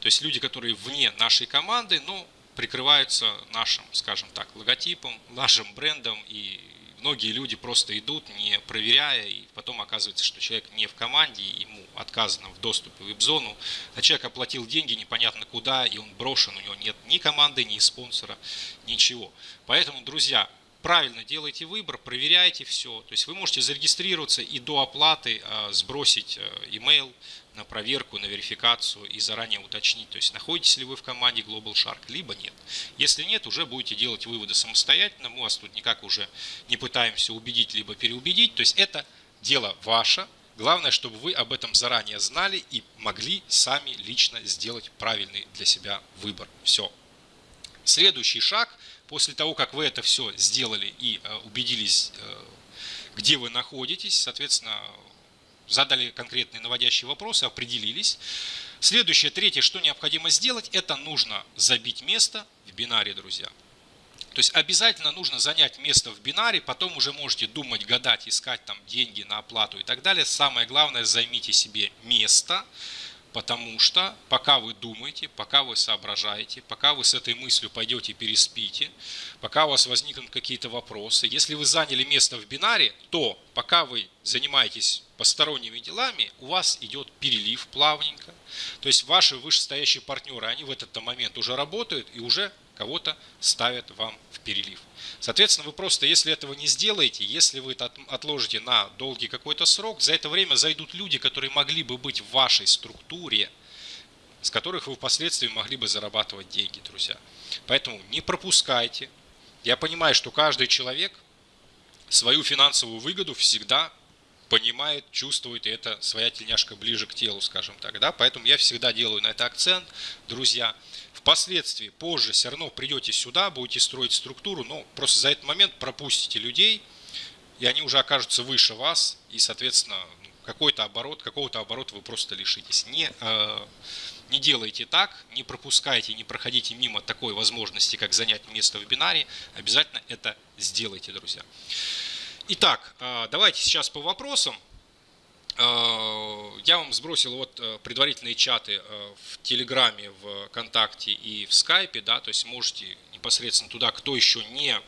То есть люди, которые вне нашей команды, но прикрываются нашим, скажем так, логотипом, нашим брендом. И многие люди просто идут, не проверяя, и потом оказывается, что человек не в команде, ему отказано в доступе в веб-зону, а человек оплатил деньги непонятно куда, и он брошен, у него нет ни команды, ни спонсора, ничего. Поэтому, друзья, правильно делайте выбор, проверяйте все. То есть вы можете зарегистрироваться и до оплаты а, сбросить э, email на проверку, на верификацию и заранее уточнить, то есть находитесь ли вы в команде Global Shark, либо нет. Если нет, уже будете делать выводы самостоятельно, мы вас тут никак уже не пытаемся убедить, либо переубедить, то есть это дело ваше, Главное, чтобы вы об этом заранее знали и могли сами лично сделать правильный для себя выбор. Все. Следующий шаг После того, как вы это все сделали и э, убедились, э, где вы находитесь, соответственно, задали конкретные наводящие вопросы, определились. Следующее, третье, что необходимо сделать, это нужно забить место в бинаре, друзья. То есть обязательно нужно занять место в бинаре, потом уже можете думать, гадать, искать там деньги на оплату и так далее. Самое главное, займите себе место, Потому что пока вы думаете, пока вы соображаете, пока вы с этой мыслью пойдете переспите, пока у вас возникнут какие-то вопросы, если вы заняли место в бинаре, то пока вы занимаетесь посторонними делами, у вас идет перелив плавненько. То есть ваши вышестоящие партнеры, они в этот момент уже работают и уже кого-то ставят вам в перелив. Соответственно, вы просто, если этого не сделаете, если вы это отложите на долгий какой-то срок, за это время зайдут люди, которые могли бы быть в вашей структуре, с которых вы впоследствии могли бы зарабатывать деньги, друзья. Поэтому не пропускайте. Я понимаю, что каждый человек свою финансовую выгоду всегда понимает, чувствует, и это своя тельняшка ближе к телу, скажем так. Да? Поэтому я всегда делаю на это акцент, друзья. Впоследствии, позже все равно придете сюда, будете строить структуру, но просто за этот момент пропустите людей, и они уже окажутся выше вас, и, соответственно, какой-то оборот, какого-то оборота вы просто лишитесь. Не, э, не делайте так, не пропускайте, не проходите мимо такой возможности, как занять место в бинаре. Обязательно это сделайте, друзья. Итак, э, давайте сейчас по вопросам. Э, я вам сбросил вот э, предварительные чаты э, в Телеграме, в ВКонтакте и в Скайпе, да, то есть можете непосредственно туда, кто еще не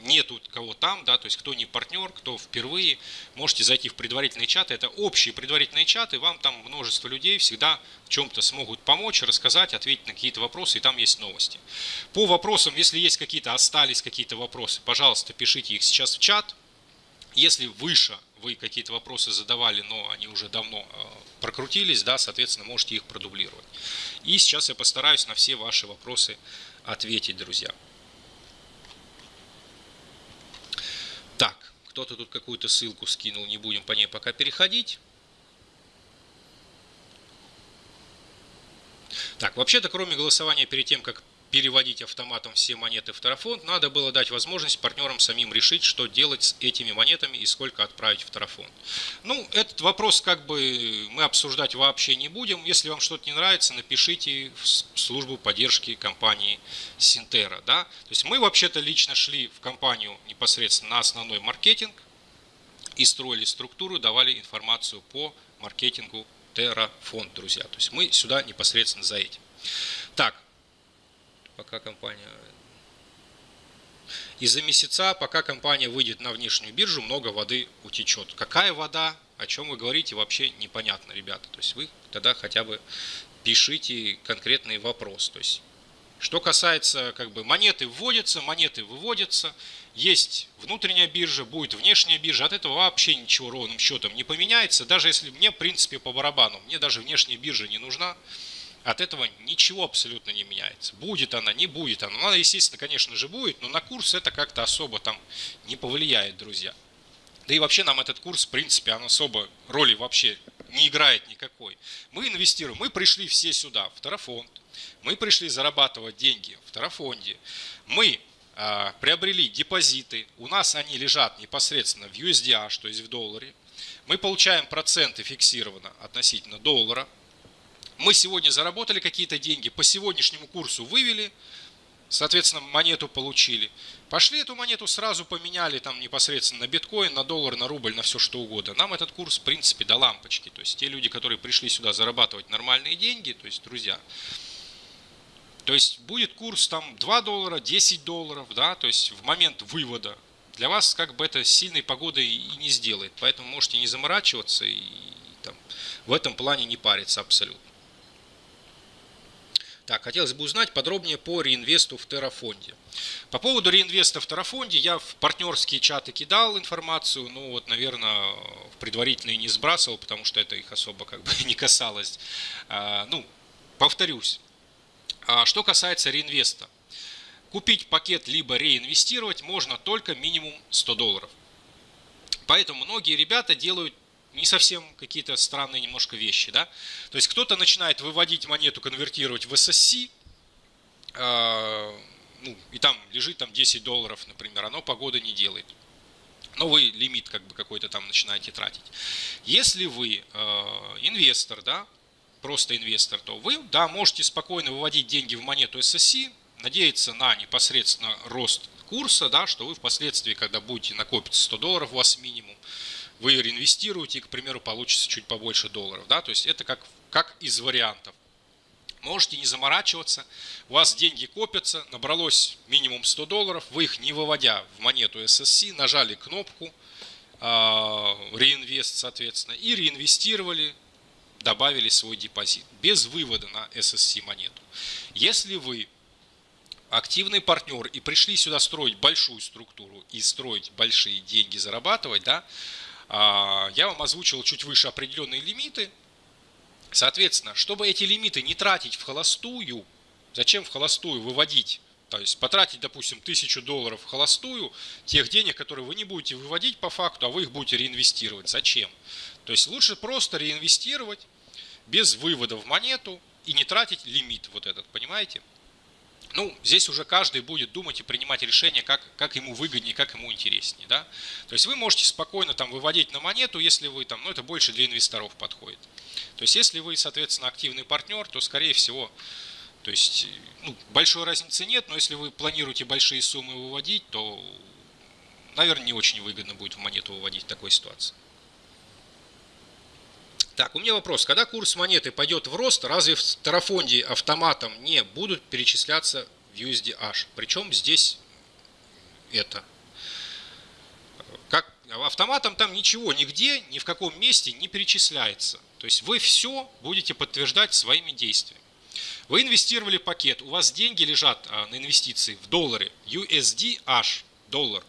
нету кого там, да, то есть кто не партнер, кто впервые, можете зайти в предварительные чаты. Это общие предварительные чаты, вам там множество людей всегда чем-то смогут помочь, рассказать, ответить на какие-то вопросы, и там есть новости. По вопросам, если есть какие-то, остались какие-то вопросы, пожалуйста, пишите их сейчас в чат. Если выше вы какие-то вопросы задавали, но они уже давно э, прокрутились, да, соответственно, можете их продублировать. И сейчас я постараюсь на все ваши вопросы ответить, друзья. Так, кто-то тут какую-то ссылку скинул, не будем по ней пока переходить. Так, вообще-то, кроме голосования перед тем, как переводить автоматом все монеты в Тарафонд, надо было дать возможность партнерам самим решить, что делать с этими монетами и сколько отправить в Тарафонд. Ну, этот вопрос как бы мы обсуждать вообще не будем. Если вам что-то не нравится, напишите в службу поддержки компании Синтера. Да? То есть мы вообще-то лично шли в компанию непосредственно на основной маркетинг и строили структуру, давали информацию по маркетингу Terraфонд, друзья. То есть мы сюда непосредственно за этим. Так, пока компания... Из-за месяца, пока компания выйдет на внешнюю биржу, много воды утечет. Какая вода, о чем вы говорите, вообще непонятно, ребята. То есть вы тогда хотя бы пишите конкретный вопрос. То есть, что касается как бы монеты вводятся, монеты выводятся, есть внутренняя биржа, будет внешняя биржа, от этого вообще ничего ровным счетом не поменяется. Даже если мне, в принципе, по барабану, мне даже внешняя биржа не нужна. От этого ничего абсолютно не меняется. Будет она, не будет она. Ну, она, естественно, конечно же, будет, но на курс это как-то особо там не повлияет, друзья. Да и вообще нам этот курс, в принципе, он особо роли вообще не играет никакой. Мы инвестируем, мы пришли все сюда, в Тарафонд. Мы пришли зарабатывать деньги в Тарафонде. Мы э, приобрели депозиты, у нас они лежат непосредственно в USDH, то есть в долларе. Мы получаем проценты фиксированно относительно доллара, мы сегодня заработали какие-то деньги, по сегодняшнему курсу вывели, соответственно, монету получили. Пошли эту монету сразу поменяли там непосредственно на биткоин, на доллар, на рубль, на все что угодно. Нам этот курс, в принципе, до лампочки. То есть те люди, которые пришли сюда зарабатывать нормальные деньги, то есть друзья, то есть будет курс там 2 доллара, 10 долларов, да, то есть в момент вывода. Для вас как бы это сильной погодой и не сделает. Поэтому можете не заморачиваться и там, в этом плане не париться абсолютно. Так, хотелось бы узнать подробнее по реинвесту в Террафонде. По поводу реинвеста в Террафонде я в партнерские чаты кидал информацию, ну вот, наверное, в предварительные не сбрасывал, потому что это их особо как бы не касалось. А, ну, повторюсь. А что касается реинвеста. Купить пакет либо реинвестировать можно только минимум 100 долларов. Поэтому многие ребята делают не совсем какие-то странные немножко вещи. Да? То есть кто-то начинает выводить монету, конвертировать в SSC, э, ну, и там лежит там 10 долларов, например, оно погода не делает. Но вы лимит как бы какой-то там начинаете тратить. Если вы э, инвестор, да, просто инвестор, то вы, да, можете спокойно выводить деньги в монету SSC, надеяться на непосредственно рост курса, да, что вы впоследствии, когда будете накопиться 100 долларов у вас минимум, вы реинвестируете и, к примеру, получится чуть побольше долларов. Да? То есть это как, как из вариантов. Можете не заморачиваться, у вас деньги копятся, набралось минимум 100 долларов, вы их не выводя в монету SSC, нажали кнопку э, реинвест, соответственно, и реинвестировали, добавили свой депозит без вывода на SSC монету. Если вы активный партнер и пришли сюда строить большую структуру и строить большие деньги, зарабатывать, да, а, я вам озвучил чуть выше определенные лимиты. Соответственно, чтобы эти лимиты не тратить в холостую, зачем в холостую выводить то есть потратить, допустим, тысячу долларов в холостую, тех денег, которые вы не будете выводить по факту, а вы их будете реинвестировать. Зачем? То есть лучше просто реинвестировать без вывода в монету и не тратить лимит вот этот, понимаете? Ну, здесь уже каждый будет думать и принимать решение, как, как ему выгоднее, как ему интереснее, да. То есть вы можете спокойно там выводить на монету, если вы там, ну, это больше для инвесторов подходит. То есть если вы, соответственно, активный партнер, то, скорее всего, то есть, ну, большой разницы нет, но если вы планируете большие суммы выводить, то, наверное, не очень выгодно будет в монету выводить в такой ситуации. Так, у меня вопрос. Когда курс монеты пойдет в рост, разве в тарафонде автоматом не будут перечисляться в USDH? Причем здесь это. Как автоматом там ничего, нигде, ни в каком месте не перечисляется. То есть вы все будете подтверждать своими действиями. Вы инвестировали пакет, у вас деньги лежат а, на инвестиции в доллары, USDH, доллар.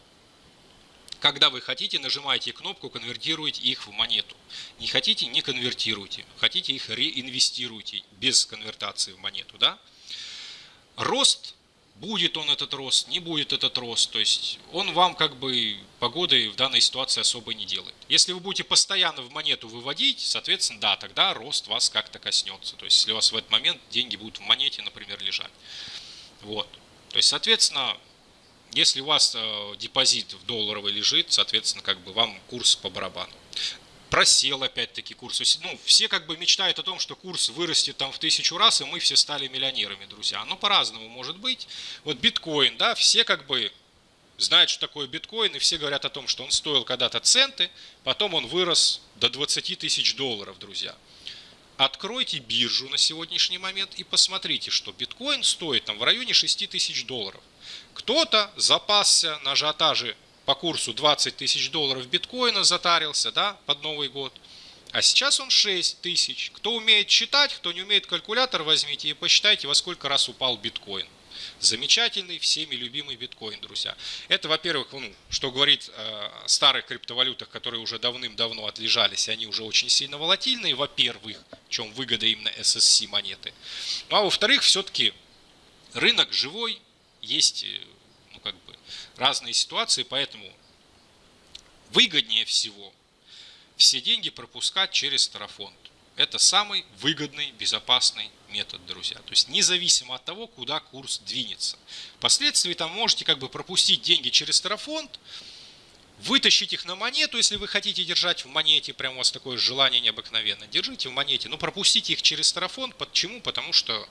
Когда вы хотите, нажимаете кнопку, конвертируете их в монету. Не хотите, не конвертируйте. Хотите, их реинвестируйте без конвертации в монету. Да? Рост, будет он этот рост, не будет этот рост. То есть он вам как бы погоды в данной ситуации особо не делает. Если вы будете постоянно в монету выводить, соответственно, да, тогда рост вас как-то коснется. То есть если у вас в этот момент деньги будут в монете, например, лежать. Вот. То есть, соответственно, если у вас э, депозит в долларовый лежит, соответственно, как бы вам курс по барабану. Просел опять-таки курс. Ну, все как бы мечтают о том, что курс вырастет там в тысячу раз, и мы все стали миллионерами, друзья. Но по-разному может быть. Вот биткоин, да, все как бы знают, что такое биткоин, и все говорят о том, что он стоил когда-то центы, потом он вырос до 20 тысяч долларов, друзья. Откройте биржу на сегодняшний момент и посмотрите, что биткоин стоит там в районе 6 тысяч долларов. Кто-то запасся на ажиотаже по курсу 20 тысяч долларов биткоина, затарился да, под Новый год. А сейчас он 6 тысяч. Кто умеет считать, кто не умеет калькулятор, возьмите и посчитайте, во сколько раз упал биткоин. Замечательный, всеми любимый биткоин, друзья. Это, во-первых, ну, что говорит о старых криптовалютах, которые уже давным-давно отлежались, и они уже очень сильно волатильные, во-первых, в чем выгода именно SSC монеты. Ну, а во-вторых, все-таки рынок живой, есть э, ну, как бы, разные ситуации, поэтому выгоднее всего все деньги пропускать через тарафонд. Это самый выгодный, безопасный метод, друзья. То есть независимо от того, куда курс двинется. Впоследствии там можете как бы пропустить деньги через тарафонд, вытащить их на монету, если вы хотите держать в монете, прям у вас такое желание необыкновенное, держите в монете, но пропустите их через тарафонд. Почему? Потому что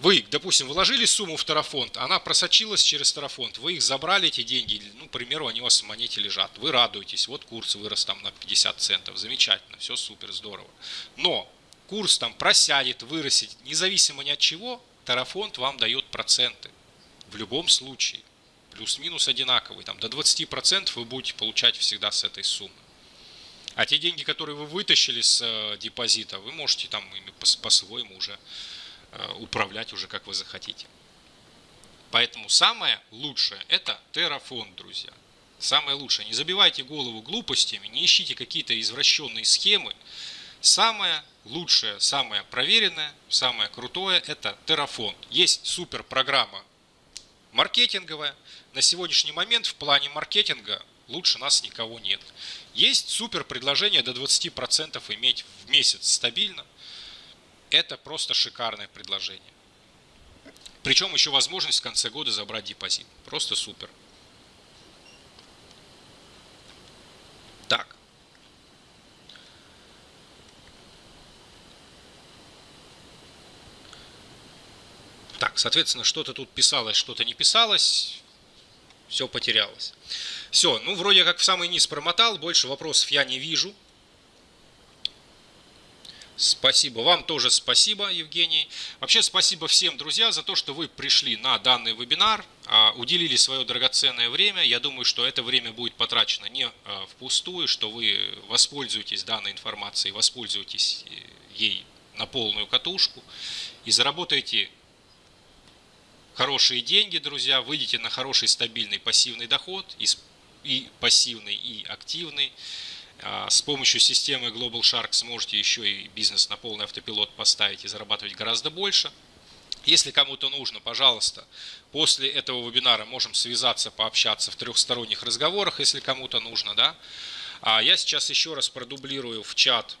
вы, допустим, вложили сумму в тарафонд, она просочилась через тарафонд, вы их забрали, эти деньги, ну, к примеру, они у вас в монете лежат, вы радуетесь, вот курс вырос там на 50 центов, замечательно, все супер, здорово. Но курс там просядет, вырастет, независимо ни от чего, тарафонд вам дает проценты. В любом случае, плюс-минус одинаковый, там до 20% вы будете получать всегда с этой суммы. А те деньги, которые вы вытащили с э, депозита, вы можете там ими по-своему уже управлять уже как вы захотите. Поэтому самое лучшее это Terraform, друзья. Самое лучшее. Не забивайте голову глупостями, не ищите какие-то извращенные схемы. Самое лучшее, самое проверенное, самое крутое это Terraform. Есть супер программа маркетинговая. На сегодняшний момент в плане маркетинга лучше нас никого нет. Есть супер предложение до 20% иметь в месяц стабильно. Это просто шикарное предложение. Причем еще возможность в конце года забрать депозит. Просто супер. Так. Так, соответственно, что-то тут писалось, что-то не писалось. Все потерялось. Все, ну вроде как в самый низ промотал, больше вопросов я не вижу. Спасибо. Вам тоже спасибо, Евгений. Вообще спасибо всем, друзья, за то, что вы пришли на данный вебинар, а, уделили свое драгоценное время. Я думаю, что это время будет потрачено не а, впустую, что вы воспользуетесь данной информацией, воспользуетесь э, ей на полную катушку и заработаете хорошие деньги, друзья, выйдете на хороший стабильный пассивный доход, и пассивный, и активный. А, с помощью системы Global Shark сможете еще и бизнес на полный автопилот поставить и зарабатывать гораздо больше. Если кому-то нужно, пожалуйста, после этого вебинара можем связаться, пообщаться в трехсторонних разговорах, если кому-то нужно. Да? А я сейчас еще раз продублирую в чат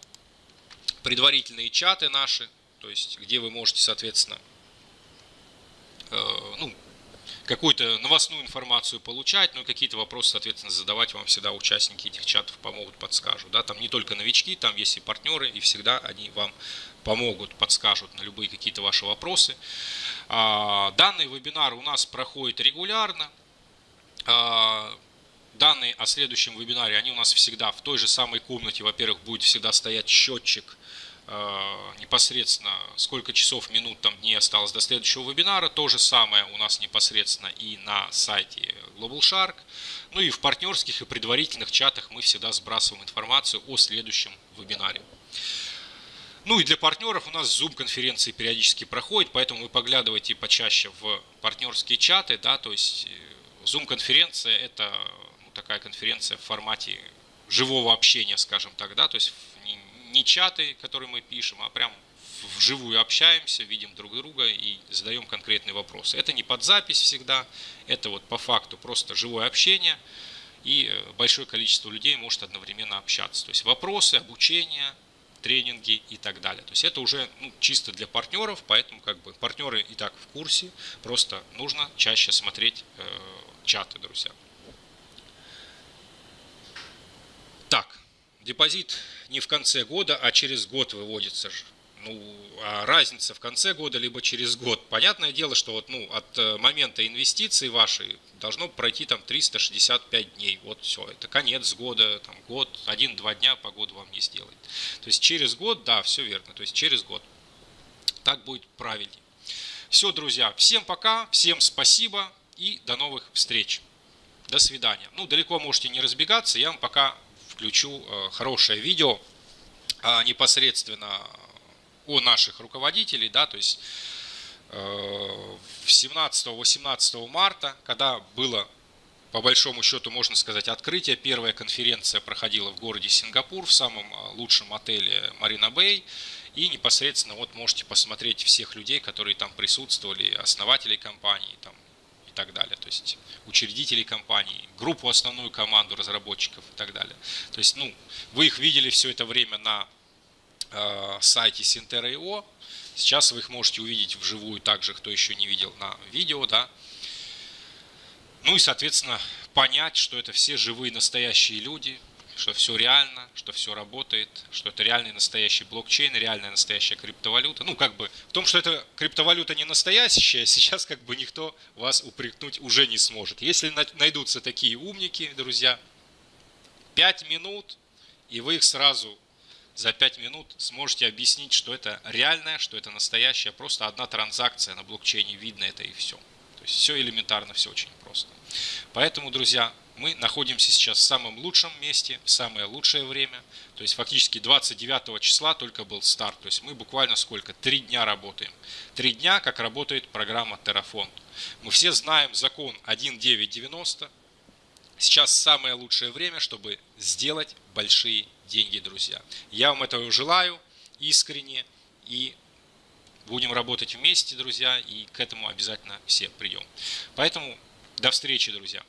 предварительные чаты наши, то есть где вы можете, соответственно, ну, какую-то новостную информацию получать, но какие-то вопросы, соответственно, задавать вам всегда участники этих чатов помогут, подскажут. Да? Там не только новички, там есть и партнеры, и всегда они вам помогут, подскажут на любые какие-то ваши вопросы. А, данный вебинар у нас проходит регулярно. А, данные о следующем вебинаре, они у нас всегда в той же самой комнате. Во-первых, будет всегда стоять счетчик непосредственно сколько часов, минут, там, дней осталось до следующего вебинара. То же самое у нас непосредственно и на сайте Global Shark. Ну и в партнерских и предварительных чатах мы всегда сбрасываем информацию о следующем вебинаре. Ну и для партнеров у нас Zoom-конференции периодически проходят, поэтому вы поглядывайте почаще в партнерские чаты. Да, то есть э, Zoom-конференция это ну, такая конференция в формате живого общения, скажем так, да, то есть чаты, которые мы пишем, а прям вживую общаемся, видим друг друга и задаем конкретные вопросы. Это не под запись всегда, это вот по факту просто живое общение, и э, большое количество людей может одновременно общаться. То есть вопросы, обучение, тренинги и так далее. То есть это уже ну, чисто для партнеров, поэтому как бы партнеры и так в курсе, просто нужно чаще смотреть э, чаты, друзья. Так, депозит не в конце года, а через год выводится же. Ну, а разница в конце года, либо через год. Понятное дело, что вот, ну, от э, момента инвестиции вашей должно пройти там 365 дней. Вот все, это конец года, там год, один-два дня погода вам не сделает. То есть через год, да, все верно, то есть через год. Так будет правильнее. Все, друзья, всем пока, всем спасибо и до новых встреч. До свидания. Ну, далеко можете не разбегаться, я вам пока включу э, хорошее видео а, непосредственно о наших руководителей, да, то есть 17-18 э, марта, когда было по большому счету, можно сказать, открытие. Первая конференция проходила в городе Сингапур, в самом э, лучшем отеле Марина Бэй. И непосредственно вот можете посмотреть всех людей, которые там присутствовали, основателей компании, там так далее. То есть учредителей компании, группу, основную команду разработчиков и так далее. То есть, ну, вы их видели все это время на э, сайте Sintera.io. Сейчас вы их можете увидеть вживую также, кто еще не видел на видео, да. Ну и, соответственно, понять, что это все живые настоящие люди, что все реально, что все работает, что это реальный настоящий блокчейн, реальная настоящая криптовалюта. Ну, как бы в том, что эта криптовалюта не настоящая, сейчас как бы никто вас упрекнуть уже не сможет. Если найдутся такие умники, друзья, 5 минут, и вы их сразу за 5 минут сможете объяснить, что это реальное, что это настоящее, просто одна транзакция на блокчейне, видно это и все. То есть все элементарно, все очень просто. Поэтому, друзья, мы находимся сейчас в самом лучшем месте, в самое лучшее время. То есть фактически 29 числа только был старт. То есть мы буквально сколько? Три дня работаем. Три дня, как работает программа Terraform. Мы все знаем закон 1.9.90. Сейчас самое лучшее время, чтобы сделать большие деньги, друзья. Я вам этого желаю искренне и будем работать вместе, друзья, и к этому обязательно все придем. Поэтому до встречи, друзья.